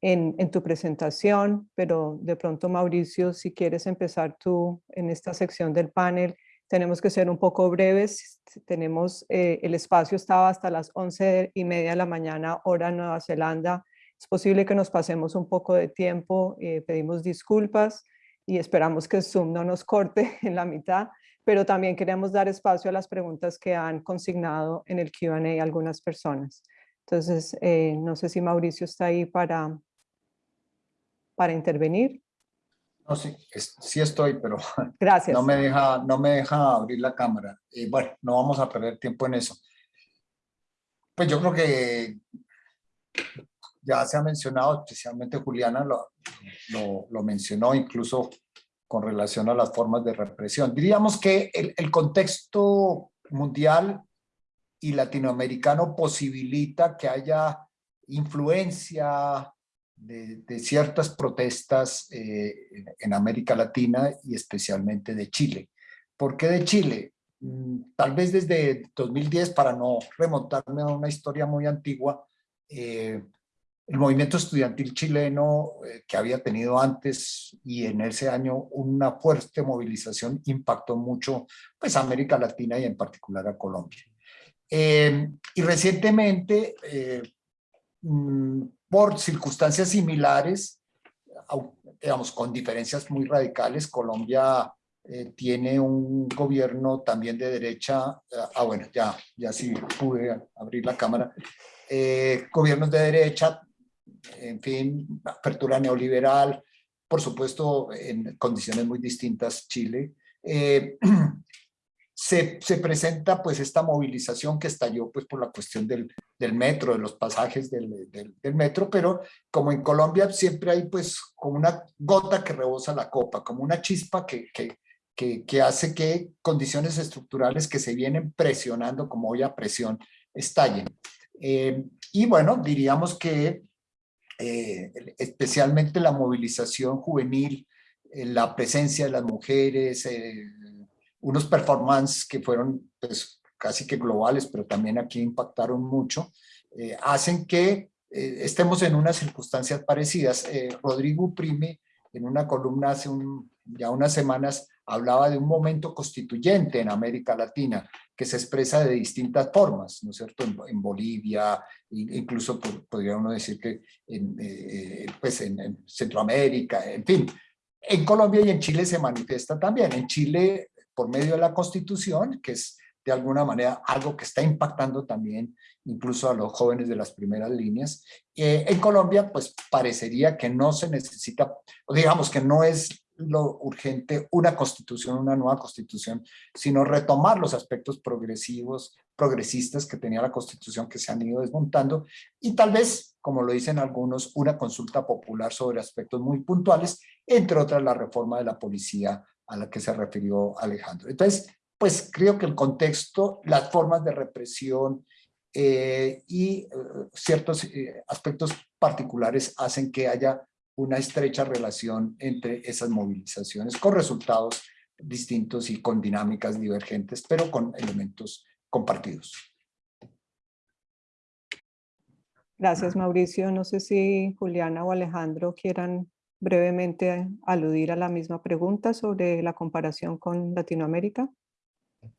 en, tu presentación, pero de pronto Mauricio, si quieres empezar tú en esta sección del panel, tenemos que ser un poco breves, tenemos, eh, el espacio estaba hasta las once y media de la mañana, hora Nueva Zelanda, Es posible que nos pasemos un poco de tiempo, pedimos disculpas y esperamos que Zoom no nos corte en la mitad, pero también queremos dar espacio a las preguntas que han consignado en el Q&A algunas personas. Entonces, eh, no sé si Mauricio está ahí para, para intervenir. No, sí, sí estoy, pero Gracias. No, me deja, no me deja abrir la cámara. Y bueno, no vamos a perder tiempo en eso. Pues yo creo que ya se ha mencionado, especialmente Juliana lo, lo, mencionó, incluso con relación a las formas de represión. Diríamos que el, el contexto mundial y latinoamericano posibilita que haya influencia de, de ciertas protestas eh, en América Latina y especialmente de Chile. ¿Por qué de Chile? Mm, tal vez desde 2010, para no remontarme a una historia muy antigua, eh, el movimiento estudiantil chileno eh, que había tenido antes y en ese año una fuerte movilización impactó mucho pues, a América Latina y en particular a Colombia. Eh, y recientemente, eh, mm, por circunstancias similares, digamos, con diferencias muy radicales, Colombia eh, tiene un gobierno también de derecha, ah bueno, ya, ya sí pude abrir la cámara, gobiernos de derecha, en fin, apertura neoliberal, por supuesto en condiciones muy distintas Chile, se, se, presenta pues esta movilización que estalló pues por la cuestión del, del metro, de los pasajes del, del, del, metro, pero como en Colombia siempre hay pues como una gota que rebosa la copa, como una chispa que, que, que, que hace que condiciones estructurales que se vienen presionando como hoy a presión estallen. Eh, y bueno, diríamos que eh, especialmente la movilización juvenil, eh, la presencia de las mujeres, eh, unos performances que fueron pues, casi que globales, pero también aquí impactaron mucho, hacen que estemos en unas circunstancias parecidas. Rodrigo Prime, en una columna hace ya unas semanas, hablaba de un momento constituyente en América Latina, que se expresa de distintas formas, ¿no es cierto? En, Bolivia, incluso podría uno decir que en, eh, pues en, en Centroamérica, en fin. En Colombia y en Chile se manifiesta también. En Chile por medio de la Constitución, que es de alguna manera algo que está impactando también incluso a los jóvenes de las primeras líneas. Eh, en Colombia, pues parecería que no se necesita, digamos que no es lo urgente una constitución, una nueva constitución, sino retomar los aspectos progresivos, progresistas que tenía la constitución que se han ido desmontando y tal vez, como lo dicen algunos, una consulta popular sobre aspectos muy puntuales, entre otras la reforma de la policía a la que se refirió Alejandro. Entonces, pues creo que el contexto, las formas de represión eh, y eh, ciertos eh, aspectos particulares hacen que haya una estrecha relación entre esas movilizaciones con resultados distintos y con dinámicas divergentes, pero con elementos compartidos. Gracias, Mauricio. No sé si Juliana o Alejandro quieran brevemente aludir a la misma pregunta sobre la comparación con Latinoamérica.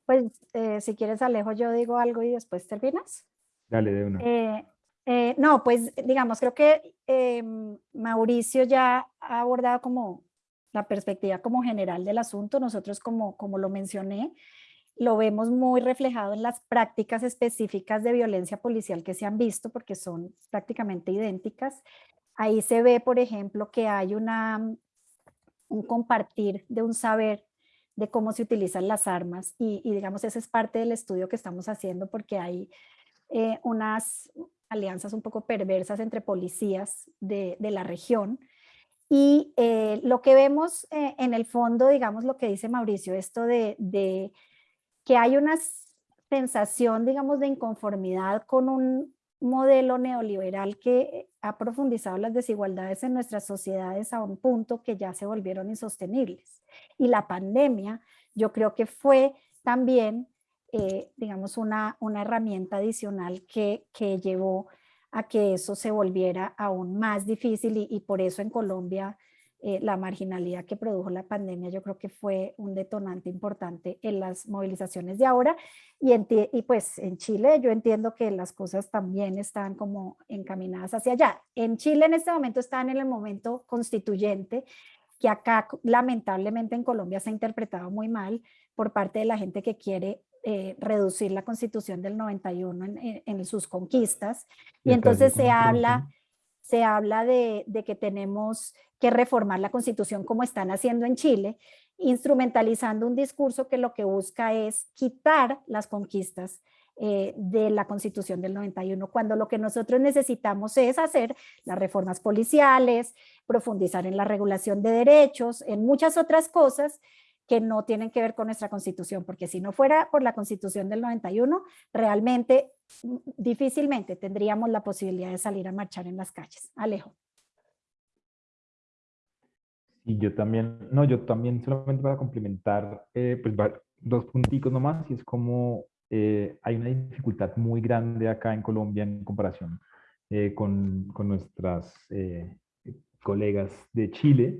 Pues eh, si quieres Alejo, yo digo algo y después terminas. Dale, de una. Eh, eh, no, pues digamos, creo que em, Mauricio ya ha abordado como la perspectiva como general del asunto. Nosotros, como, como lo mencioné, lo vemos muy reflejado en las prácticas específicas de violencia policial que se han visto porque son prácticamente idénticas. Ahí se ve, por ejemplo, que hay una, un compartir de un saber de cómo se utilizan las armas y, y digamos, ese es parte del estudio que estamos haciendo porque hay eh, unas alianzas un poco perversas entre policías de, la región y eh, lo que vemos eh, en el fondo, digamos, lo que dice Mauricio, esto de, de que hay una sensación, digamos, de inconformidad con un modelo neoliberal que ha profundizado las desigualdades en nuestras sociedades a un punto que ya se volvieron insostenibles. Y la pandemia yo creo que fue también, eh, digamos, una, una herramienta adicional que, que llevó a que eso se volviera aún más difícil y, por eso en Colombia eh, la marginalidad que produjo la pandemia, yo creo que fue un detonante importante en las movilizaciones de ahora. Y, y pues en Chile yo entiendo que las cosas también están como encaminadas hacia allá. En Chile en este momento están en el momento constituyente, que acá lamentablemente en Colombia se ha interpretado muy mal por parte de la gente que quiere eh, reducir la constitución del 91 en, en, sus conquistas. Y entonces se habla, se habla de, de, que tenemos que reformar la constitución como están haciendo en Chile, instrumentalizando un discurso que lo que busca es quitar las conquistas eh, de la constitución del 91, cuando lo que nosotros necesitamos es hacer las reformas policiales, profundizar en la regulación de derechos, en muchas otras cosas que no tienen que ver con nuestra constitución, porque si no fuera por la constitución del 91, realmente mm, difícilmente tendríamos la posibilidad de salir a marchar en las calles. Alejo. Y yo también, no, yo también solamente para complementar, eh, pues dos punticos nomás, y es como eh, hay una dificultad muy grande acá en Colombia en comparación eh, con, con, nuestras colegas de Chile,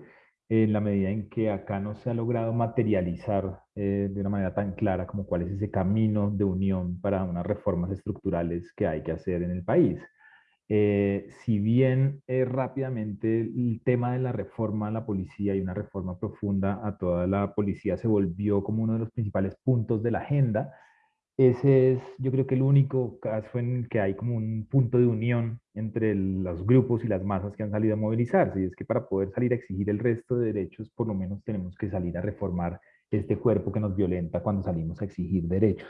en la medida en que acá no se ha logrado materializar de una manera tan clara como cuál es ese camino de unión para unas reformas estructurales que hay que hacer en el país. Eh, si bien eh, rápidamente el tema de la reforma a la policía y una reforma profunda a toda la policía se volvió como uno de los principales puntos de la agenda, ese es yo creo que el único caso en que hay como un punto de unión entre los grupos y las masas que han salido a movilizarse, y es que para poder salir a exigir el resto de derechos, por lo menos tenemos que salir a reformar este cuerpo que nos violenta cuando salimos a exigir derechos.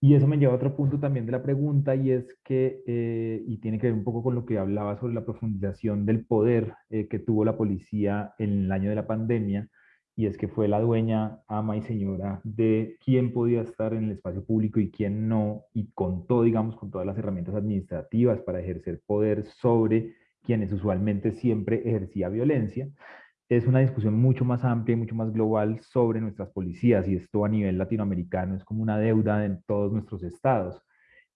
Y eso me lleva a otro punto también de la pregunta y es que, eh, y tiene que ver un poco con lo que hablaba sobre la profundización del poder eh, que tuvo la policía en el año de la pandemia, y es que fue la dueña, ama y señora de quién podía estar en el espacio público y quién no, y contó, digamos, con todas las herramientas administrativas para ejercer poder sobre quienes usualmente siempre ejercía violencia. Es una discusión mucho más amplia y mucho más global sobre nuestras policías y esto a nivel latinoamericano es como una deuda en todos nuestros estados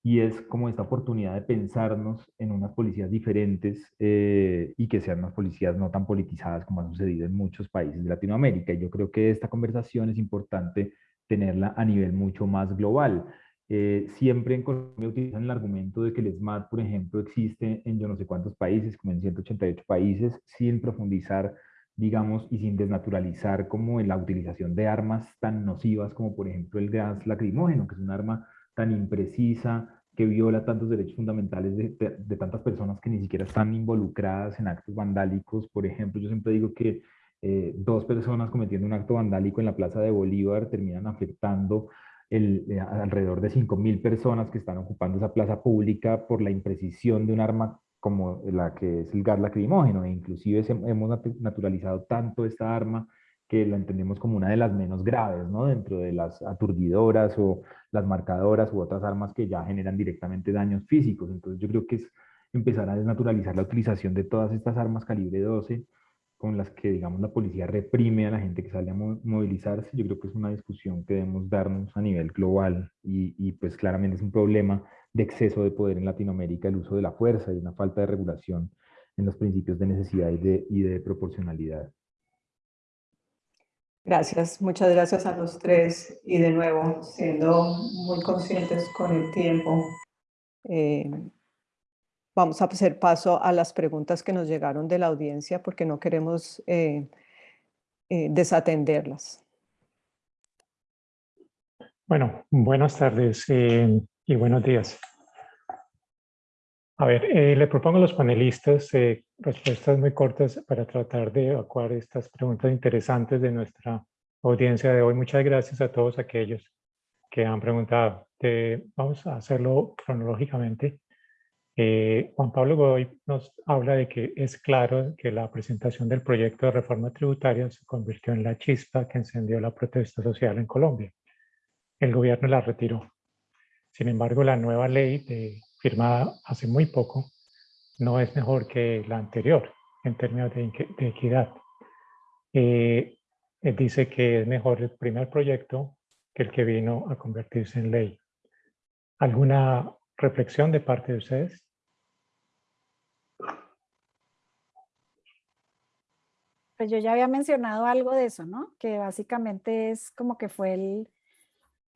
y es como esta oportunidad de pensarnos en unas policías diferentes eh, y que sean unas policías no tan politizadas como ha sucedido en muchos países de Latinoamérica. Y yo creo que esta conversación es importante tenerla a nivel mucho más global. Eh, siempre en Colombia utilizan el argumento de que el SMAT, por ejemplo, existe en yo no sé cuántos países, como en 188 países, sin profundizar digamos, y sin desnaturalizar como en la utilización de armas tan nocivas como por ejemplo el gas lacrimógeno, que es un arma tan imprecisa, que viola tantos derechos fundamentales de, tantas personas que ni siquiera están involucradas en actos vandálicos. Por ejemplo, yo siempre digo que eh, dos personas cometiendo un acto vandálico en la Plaza de Bolívar terminan afectando eh, alrededor de 5.000 personas que están ocupando esa plaza pública por la imprecisión de un arma como la que es el gas lacrimógeno, e inclusive hemos naturalizado tanto esta arma que la entendemos como una de las menos graves, ¿no? Dentro de las aturdidoras o las marcadoras u otras armas que ya generan directamente daños físicos. Entonces yo creo que es empezar a desnaturalizar la utilización de todas estas armas calibre 12 con las que, digamos, la policía reprime a la gente que sale a movilizarse. Yo creo que es una discusión que debemos darnos a nivel global y, y pues claramente es un problema de exceso de poder en Latinoamérica, el uso de la fuerza y una falta de regulación en los principios de necesidad y de, y de proporcionalidad. Gracias, muchas gracias a los tres y de nuevo, siendo muy conscientes con el tiempo, eh, vamos a hacer paso a las preguntas que nos llegaron de la audiencia porque no queremos eh, eh, desatenderlas. Bueno, buenas tardes y buenos días. A ver, eh, le propongo a los panelistas eh, respuestas muy cortas para tratar de evacuar estas preguntas interesantes de nuestra audiencia de hoy. Muchas gracias a todos aquellos que han preguntado. vamos a hacerlo cronológicamente. Eh, Juan Pablo Godoy nos habla de que es claro que la presentación del proyecto de reforma tributaria se convirtió en la chispa que encendió la protesta social en Colombia. El gobierno la retiró. Sin embargo, la nueva ley firmada hace muy poco no es mejor que la anterior en términos de, equidad. Eh, dice que es mejor el primer proyecto que el que vino a convertirse en ley. ¿Alguna reflexión de parte de ustedes? Pues yo ya había mencionado algo de eso, ¿no? Que básicamente es como que fue el,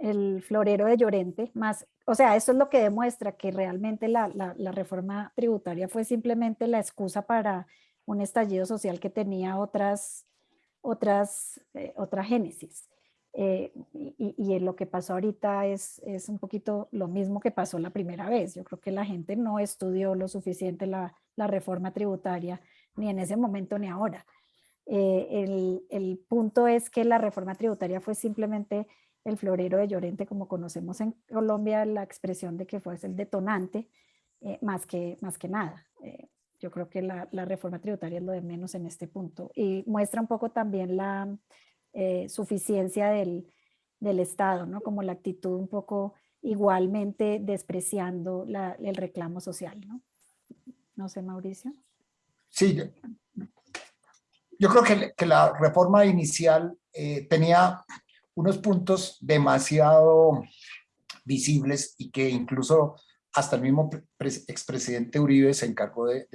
el florero de Llorente, más, o sea, eso es lo que demuestra que realmente la, la, reforma tributaria fue simplemente la excusa para un estallido social que tenía otras, otras, eh, otra génesis. Eh, y, lo que pasó ahorita es, es un poquito lo mismo que pasó la primera vez. Yo creo que la gente no estudió lo suficiente la, la reforma tributaria, ni en ese momento ni ahora. Eh, el, el, punto es que la reforma tributaria fue simplemente el florero de Llorente, como conocemos en Colombia, la expresión de que fue el detonante, eh, más, que, más que nada. Eh, yo creo que la, reforma tributaria es lo de menos en este punto y muestra un poco también la eh, suficiencia del, del, Estado, ¿no? como la actitud un poco igualmente despreciando el reclamo social. ¿no? no sé, Mauricio. Sí, yo creo que la reforma inicial tenía unos puntos demasiado visibles y que incluso hasta el mismo expresidente Uribe se encargó de,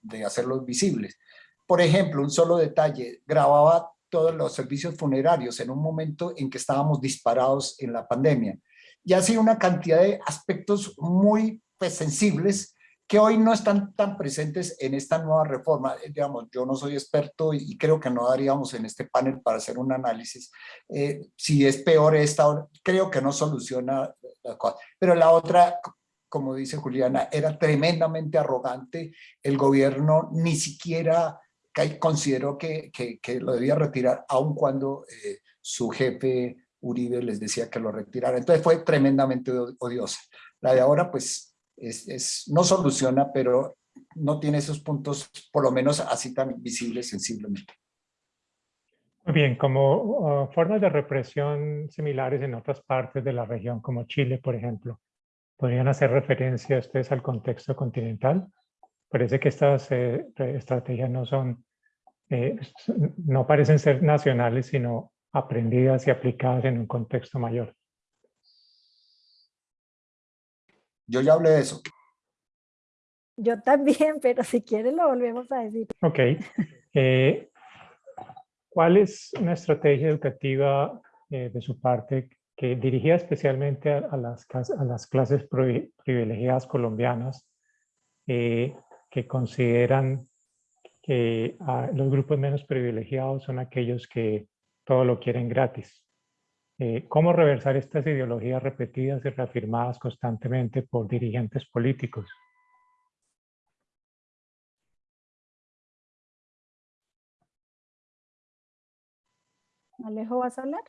de, hacerlos visibles. Por ejemplo, un solo detalle, grababa todos los servicios funerarios en un momento en que estábamos disparados en la pandemia. Y así una cantidad de aspectos muy pues, sensibles que hoy no están tan presentes en esta nueva reforma. Eh, digamos, yo no soy experto y creo que no daríamos en este panel para hacer un análisis. Eh, si es peor esta, creo que no soluciona la cosa. Pero la otra, como dice Juliana, era tremendamente arrogante. El gobierno ni siquiera consideró que, que, lo debía retirar, aun cuando eh, su jefe Uribe les decía que lo retirara. Entonces fue tremendamente odiosa. La de ahora, pues, es, no soluciona, pero no tiene esos puntos, por lo menos así tan visibles sensiblemente. Muy bien, como uh, formas de represión similares en otras partes de la región, como Chile, por ejemplo, ¿podrían hacer referencia ustedes al contexto continental? Parece que estas eh, estrategias no son, eh, no parecen ser nacionales, sino aprendidas y aplicadas en un contexto mayor. Yo ya hablé de eso. Yo también, pero si quieres lo volvemos a decir. Ok. Eh, ¿Cuál es una estrategia educativa eh, de su parte que dirigida especialmente a, las, a las, clases privilegiadas colombianas eh, que consideran que los grupos menos privilegiados son aquellos que todo lo quieren gratis? Eh, cómo reversar estas ideologías repetidas y reafirmadas constantemente por dirigentes políticos. Alejo, ¿vas a hablar?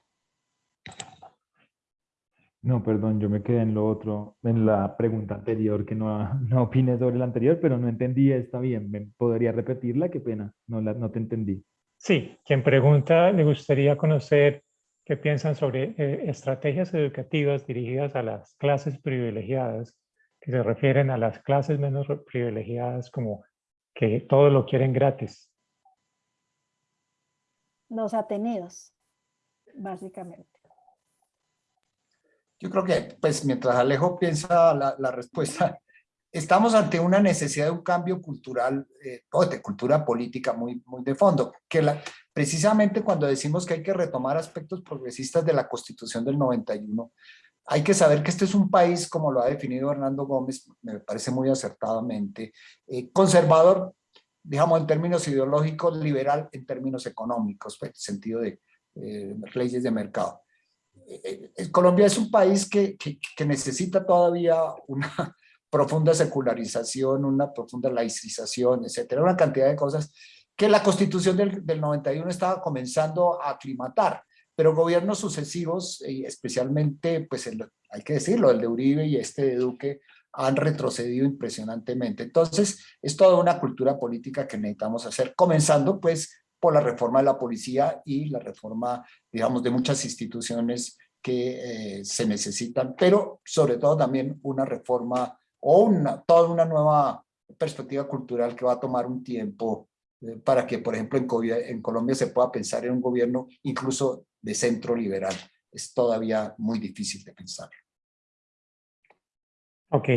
No, perdón, yo me quedé en lo otro, en la pregunta anterior, que no, no opiné sobre la anterior, pero no entendí, está bien, ¿me podría repetirla? Qué pena, no, la, no te entendí. Sí, quien pregunta le gustaría conocer ¿Qué piensan sobre eh, estrategias educativas dirigidas a las clases privilegiadas, que se refieren a las clases menos privilegiadas como que todo lo quieren gratis. Los Ateneos, básicamente. Yo creo que, pues, mientras Alejo piensa la, la respuesta, estamos ante una necesidad de un cambio cultural, eh, o de cultura política muy, muy de fondo, que la, precisamente cuando decimos que hay que retomar aspectos progresistas de la Constitución del 91, hay que saber que este es un país, como lo ha definido Hernando Gómez, me parece muy acertadamente, eh, conservador, digamos en términos ideológicos, liberal en términos económicos, en el sentido de eh, leyes de mercado. Colombia es un país que, que, que necesita todavía una, profunda secularización, una profunda laicización, etcétera, una cantidad de cosas que la constitución del, del 91 estaba comenzando a aclimatar, pero gobiernos sucesivos, y especialmente, pues hay que decirlo, el de Uribe y este de Duque, han retrocedido impresionantemente. Entonces, es toda una cultura política que necesitamos hacer, comenzando pues por la reforma de la policía y la reforma, digamos, de muchas instituciones que eh, se necesitan, pero sobre todo también una reforma o una, toda una nueva perspectiva cultural que va a tomar un tiempo eh, para que, por ejemplo, en, en Colombia se pueda pensar en un gobierno incluso de centro liberal. Es todavía muy difícil de pensar. Ok.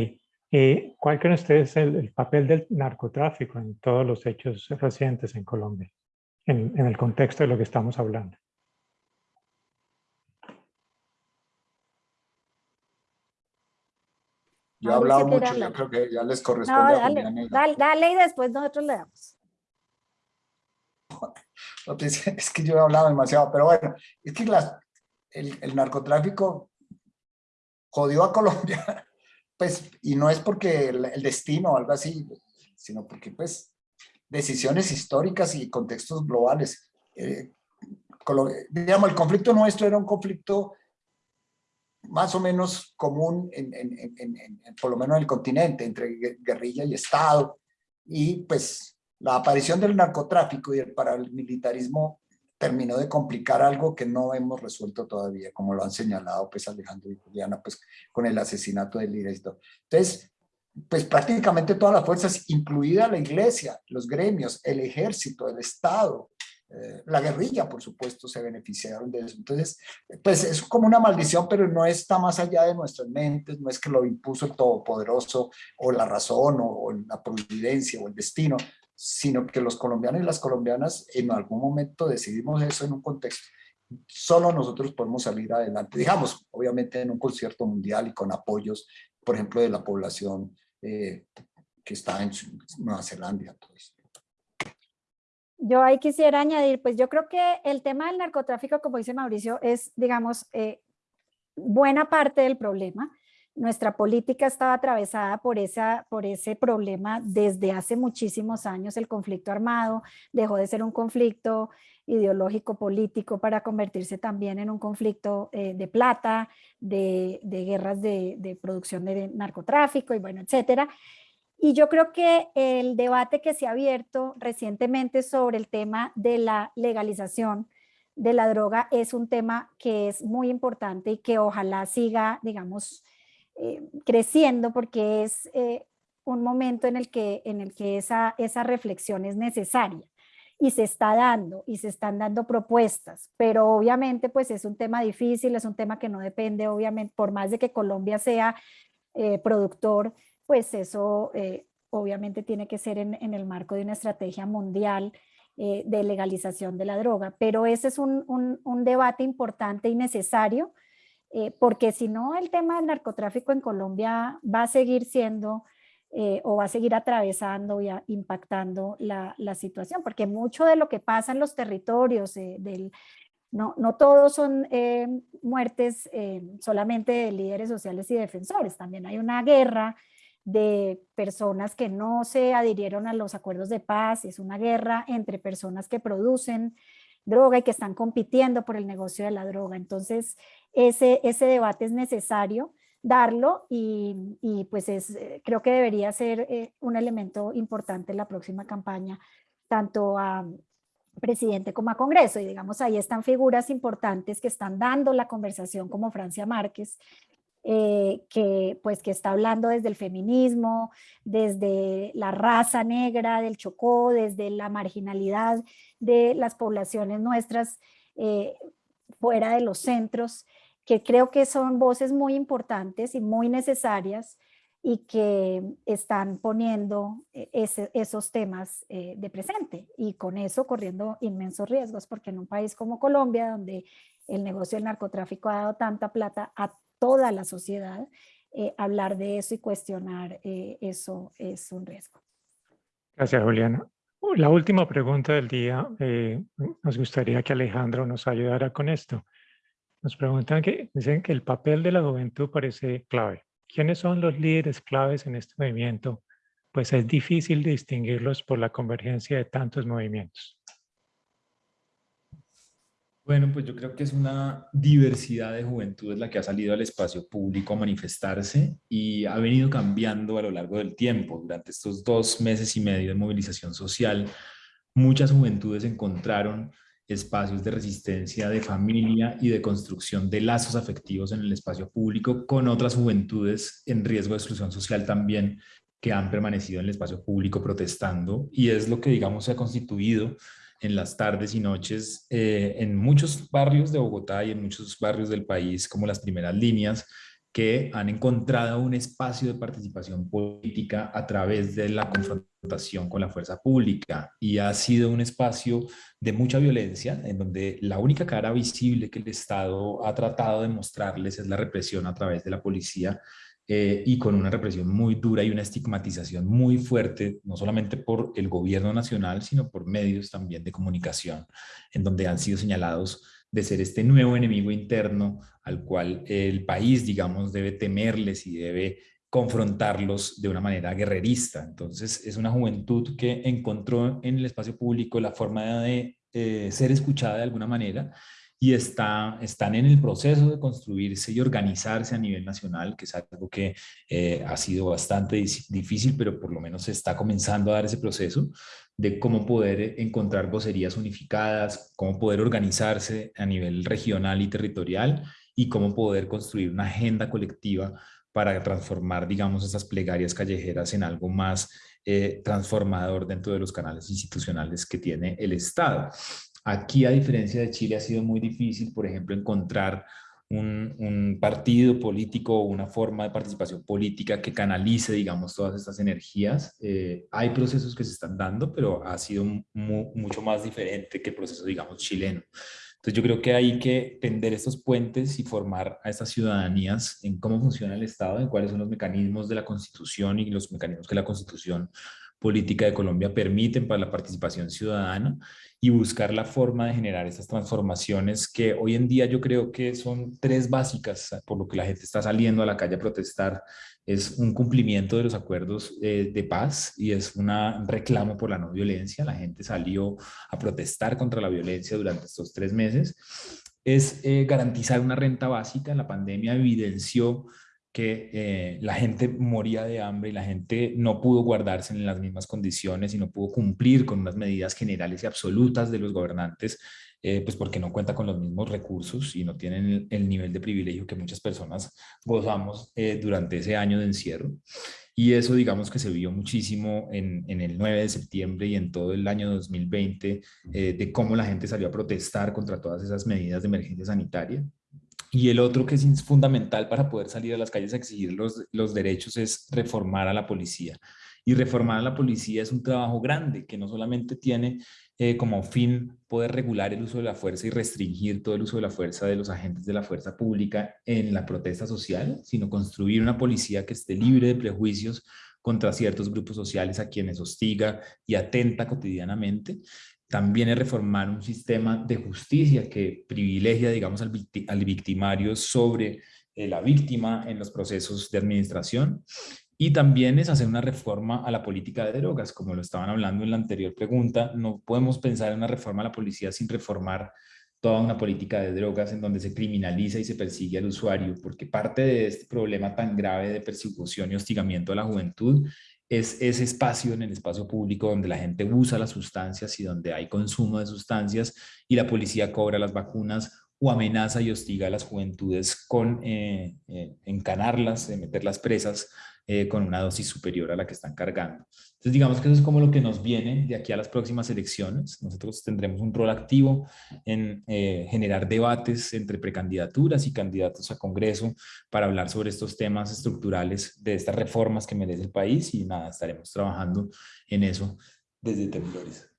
Eh, ¿Cuál creen ustedes el, el papel del narcotráfico en todos los hechos recientes en Colombia? en el contexto de lo que estamos hablando. Yo he hablado mucho, yo creo que ya les corresponde no, a dale, Juliana. dale, dale, y después nosotros le damos. Es que yo he hablado demasiado, pero bueno, es que las, el, el narcotráfico jodió a Colombia, pues, y no es porque el, el destino o algo así, sino porque, pues, decisiones históricas y contextos globales. Eh, digamos, el conflicto nuestro era un conflicto más o menos común, en, por lo menos en el continente, entre gue- guerrilla y Estado, y pues la aparición del narcotráfico y el paramilitarismo terminó de complicar algo que no hemos resuelto todavía, como lo han señalado pues Alejandro y Juliana, pues con el asesinato del líder. Entonces, pues prácticamente todas las fuerzas, incluida la iglesia, los gremios, el ejército, el Estado, eh, la guerrilla, por supuesto, se beneficiaron de eso. Entonces, pues es como una maldición, pero no está más allá de nuestras mentes, no es que lo impuso el Todopoderoso o la razón o, la providencia o el destino, sino que los colombianos y las colombianas en algún momento decidimos eso en un contexto. Solo nosotros podemos salir adelante, digamos, obviamente en un concierto mundial y con apoyos, por ejemplo, de la población eh, que está en Nueva Zelanda. Eso. Yo ahí quisiera añadir, pues yo creo que el tema del narcotráfico, como dice Mauricio, es, digamos, eh, buena parte del problema. Nuestra política estaba atravesada por, esa, por ese problema desde hace muchísimos años. El conflicto armado dejó de ser un conflicto ideológico político para convertirse también en un conflicto eh, de plata, de, guerras de producción de narcotráfico y bueno, etcétera. Y yo creo que el debate que se ha abierto recientemente sobre el tema de la legalización de la droga es un tema que es muy importante y que ojalá siga, digamos, eh, creciendo porque es eh, un momento en el que, en el que esa, esa reflexión es necesaria y se está dando y se están dando propuestas, pero obviamente pues es un tema difícil, es un tema que no depende obviamente, por más de que Colombia sea eh, productor, pues eso eh, obviamente tiene que ser en, el marco de una estrategia mundial eh, de legalización de la droga, pero ese es un, un, debate importante y necesario, eh, porque si no el tema del narcotráfico en Colombia va a seguir siendo o va a seguir atravesando y a, impactando la, la, situación, porque mucho de lo que pasa en los territorios, del, no, no todos son muertes solamente de líderes sociales y defensores, también hay una guerra de personas que no se adhirieron a los acuerdos de paz, es una guerra entre personas que producen droga y que están compitiendo por el negocio de la droga. Entonces, ese, ese debate es necesario darlo y, y pues es, creo que debería ser eh, un elemento importante en la próxima campaña, tanto a presidente como a Congreso. Y digamos, ahí están figuras importantes que están dando la conversación como Francia Márquez, eh, que, pues, que está hablando desde el feminismo, desde la raza negra del Chocó, desde la marginalidad de las poblaciones nuestras eh, fuera de los centros, que creo que son voces muy importantes y muy necesarias y que están poniendo ese, esos temas eh, de presente y con eso corriendo inmensos riesgos, porque en un país como Colombia, donde el negocio del narcotráfico ha dado tanta plata a toda la sociedad, eh, hablar de eso y cuestionar eh, eso es un riesgo. Gracias, Juliana. La última pregunta del día, eh, nos gustaría que Alejandro nos ayudara con esto. Nos preguntan que dicen que el papel de la juventud parece clave. ¿Quiénes son los líderes claves en este movimiento? Pues es difícil distinguirlos por la convergencia de tantos movimientos. Bueno, pues yo creo que es una diversidad de juventudes la que ha salido al espacio público a manifestarse y ha venido cambiando a lo largo del tiempo. Durante estos dos meses y medio de movilización social, muchas juventudes encontraron espacios de resistencia, de familia y de construcción de lazos afectivos en el espacio público con otras juventudes en riesgo de exclusión social también que han permanecido en el espacio público protestando y es lo que digamos se ha constituido en las tardes y noches eh, en muchos barrios de Bogotá y en muchos barrios del país como las primeras líneas que han encontrado un espacio de participación política a través de la confrontación con la fuerza pública. Y ha sido un espacio de mucha violencia en donde la única cara visible que el Estado ha tratado de mostrarles es la represión a través de la policía eh, y con una represión muy dura y una estigmatización muy fuerte, no solamente por el gobierno nacional, sino por medios también de comunicación, en donde han sido señalados de ser este nuevo enemigo interno al cual el país, digamos, debe temerles y debe confrontarlos de una manera guerrerista. Entonces, es una juventud que encontró en el espacio público la forma de eh, ser escuchada de alguna manera y está, están en el proceso de construirse y organizarse a nivel nacional, que es algo que eh, ha sido bastante difícil, pero por lo menos se está comenzando a dar ese proceso de cómo poder encontrar vocerías unificadas, cómo poder organizarse a nivel regional y territorial y cómo poder construir una agenda colectiva para transformar, digamos, esas plegarias callejeras en algo más eh, transformador dentro de los canales institucionales que tiene el Estado. Aquí, a diferencia de Chile, ha sido muy difícil, por ejemplo, encontrar un, partido político o una forma de participación política que canalice, digamos, todas estas energías. Eh, hay procesos que se están dando, pero ha sido mucho más diferente que el proceso, digamos, chileno. Entonces yo creo que hay que tender estos puentes y formar a estas ciudadanías en cómo funciona el Estado, en cuáles son los mecanismos de la Constitución y los mecanismos que la Constitución política de Colombia permiten para la participación ciudadana y buscar la forma de generar estas transformaciones que hoy en día yo creo que son tres básicas por lo que la gente está saliendo a la calle a protestar. Es un cumplimiento de los acuerdos eh, de paz y es un reclamo por la no violencia. La gente salió a protestar contra la violencia durante estos tres meses. Es eh, garantizar una renta básica. La pandemia evidenció que eh, la gente moría de hambre y la gente no pudo guardarse en las mismas condiciones y no pudo cumplir con unas medidas generales y absolutas de los gobernantes, eh, pues porque no cuenta con los mismos recursos y no tienen el, nivel de privilegio que muchas personas gozamos eh, durante ese año de encierro. Y eso digamos que se vio muchísimo en, el 9 de septiembre y en todo el año 2020 de cómo la gente salió a protestar contra todas esas medidas de emergencia sanitaria. Y el otro que es fundamental para poder salir a las calles a exigir los, los derechos es reformar a la policía. Y reformar a la policía es un trabajo grande que no solamente tiene eh, como fin poder regular el uso de la fuerza y restringir todo el uso de la fuerza de los agentes de la fuerza pública en la protesta social, sino construir una policía que esté libre de prejuicios contra ciertos grupos sociales a quienes hostiga y atenta cotidianamente también es reformar un sistema de justicia que privilegia, digamos, al, victimario sobre eh, la víctima en los procesos de administración. Y también es hacer una reforma a la política de drogas, como lo estaban hablando en la anterior pregunta. No podemos pensar en una reforma a la policía sin reformar toda una política de drogas en donde se criminaliza y se persigue al usuario, porque parte de este problema tan grave de persecución y hostigamiento a la juventud es ese espacio en el espacio público donde la gente usa las sustancias y donde hay consumo de sustancias y la policía cobra las vacunas o amenaza y hostiga a las juventudes con eh, eh, encanarlas, meterlas presas eh, con una dosis superior a la que están cargando. Entonces digamos que eso es como lo que nos viene de aquí a las próximas elecciones. Nosotros tendremos un rol activo en eh, generar debates entre precandidaturas y candidatos a Congreso para hablar sobre estos temas estructurales de estas reformas que merece el país y nada, estaremos trabajando en eso desde Temblores.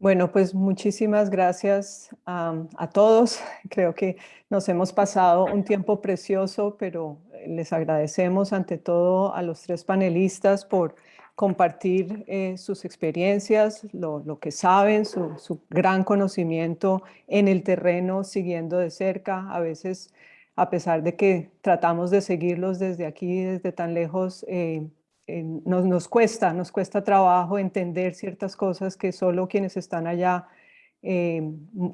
Bueno, pues muchísimas gracias a todos. Creo que nos hemos pasado un tiempo precioso, pero les agradecemos ante todo a los tres panelistas por compartir eh, sus experiencias, lo, que saben, su, gran conocimiento en el terreno, siguiendo de cerca. A veces, a pesar de que tratamos de seguirlos desde aquí, desde tan lejos, eh, eh, nos, nos, cuesta, nos cuesta trabajo entender ciertas cosas que solo quienes están allá eh,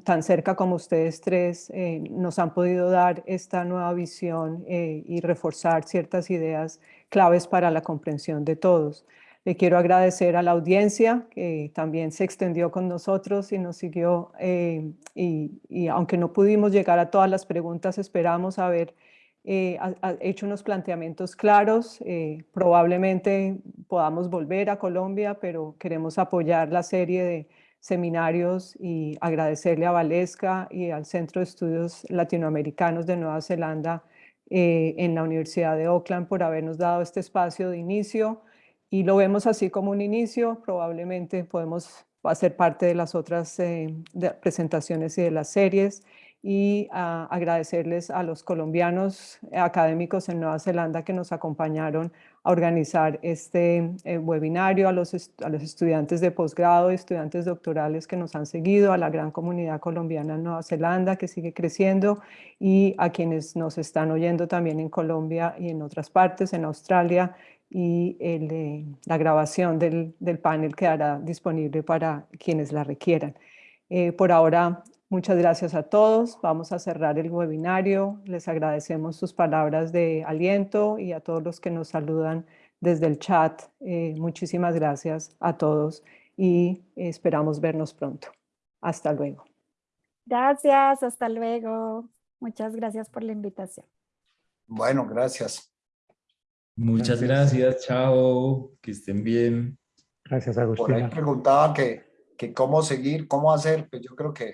tan cerca como ustedes tres eh, nos han podido dar esta nueva visión eh, y reforzar ciertas ideas claves para la comprensión de todos. Le quiero agradecer a la audiencia que también se extendió con nosotros y nos siguió y, aunque no pudimos llegar a todas las preguntas, esperamos haber hecho unos planteamientos claros. probablemente podamos volver a Colombia, pero queremos apoyar la serie de seminarios y agradecerle a Valesca y al Centro de Estudios Latinoamericanos de Nueva Zelanda eh, en la Universidad de Oakland por habernos dado este espacio de inicio y lo vemos así como un inicio, probablemente podemos hacer parte de las otras eh, presentaciones y de las series y agradecerles a los colombianos académicos en Nueva Zelanda que nos acompañaron a organizar este eh, webinario, a los, a los estudiantes de posgrado estudiantes doctorales que nos han seguido, a la gran comunidad colombiana en Nueva Zelanda que sigue creciendo y a quienes nos están oyendo también en Colombia y en otras partes, en Australia, y eh, la grabación del, del, panel quedará disponible para quienes la requieran. Eh, por ahora Muchas gracias a todos. Vamos a cerrar el webinario. Les agradecemos sus palabras de aliento y a todos los que nos saludan desde el chat. Eh, muchísimas gracias a todos y esperamos vernos pronto. Hasta luego. Gracias, hasta luego. Muchas gracias por la invitación. Bueno, gracias. Muchas gracias, chao, que estén bien. Gracias, Por ahí Agustina. preguntaban que, que cómo seguir, cómo hacer, pues yo creo que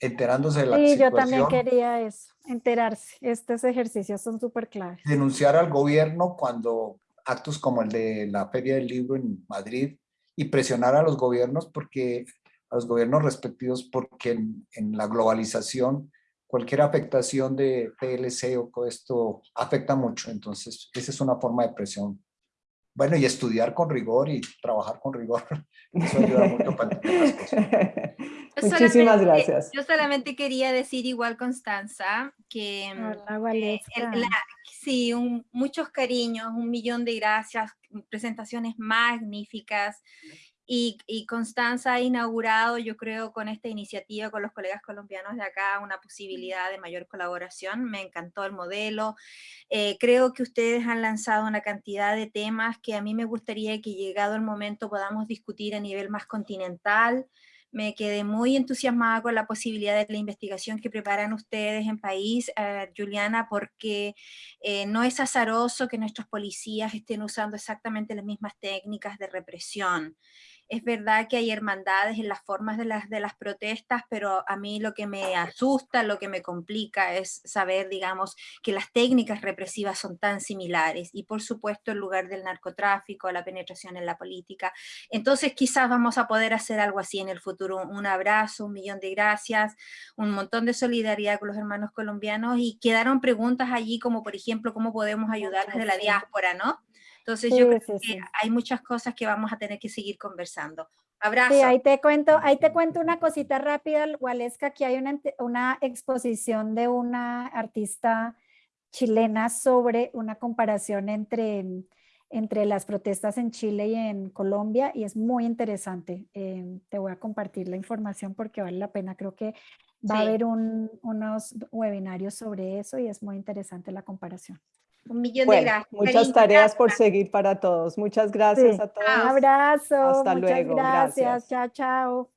enterándose de la Sí, yo también quería eso, enterarse. Estos ejercicios son súper claves. denunciar al gobierno cuando actos como el de la Feria del Libro en Madrid y presionar a los gobiernos porque a los gobiernos respectivos porque en, en la globalización cualquier afectación de PLC o esto afecta mucho, entonces esa es una forma de presión. Bueno, y estudiar con rigor y trabajar con rigor, eso ayuda mucho para entender las cosas. Yo Muchísimas gracias. Yo solamente quería decir igual, Constanza, que mm, Hola, eh, el- la- sí, un- muchos cariños, un millón de gracias, presentaciones magníficas. Y, y Constanza ha inaugurado, yo creo, con esta iniciativa con los colegas colombianos de acá, una posibilidad de mayor colaboración. Me encantó el modelo. Eh, creo que ustedes han lanzado una cantidad de temas que a mí me gustaría que llegado el momento podamos discutir a nivel más continental. Me quedé muy entusiasmada con la posibilidad de la investigación que preparan ustedes en país, eh, Juliana, porque eh, no es azaroso que nuestros policías estén usando exactamente las mismas técnicas de represión. Es verdad que hay hermandades en las formas de las, de las protestas, pero a mí lo que me asusta, lo que me complica es saber, digamos, que las técnicas represivas son tan similares y por supuesto el lugar del narcotráfico, la penetración en la política. Entonces quizás vamos a poder hacer algo así en el futuro. Un abrazo, un millón de gracias, un montón de solidaridad con los hermanos colombianos y quedaron preguntas allí como por ejemplo cómo podemos ayudar desde la diáspora, ¿no? Entonces Sí, yo creo sí, que sí. hay muchas cosas que vamos a tener que seguir conversando. Sí, Abrazo. ahí te cuento, ahí te cuento una cosita rápida, Waleska, que hay una, una exposición de una artista chilena sobre una comparación entre, entre las protestas en Chile y en Colombia y es muy interesante. Eh, te voy a compartir la información porque vale la pena. Creo que va a Sí. haber un- unos webinarios sobre eso y es muy interesante la comparación. Un millón de gracias. muchas tareas por seguir para todos. Muchas gracias Sí. a todos. Un abrazo, Hasta muchas luego, gracias. gracias. Chao, chao.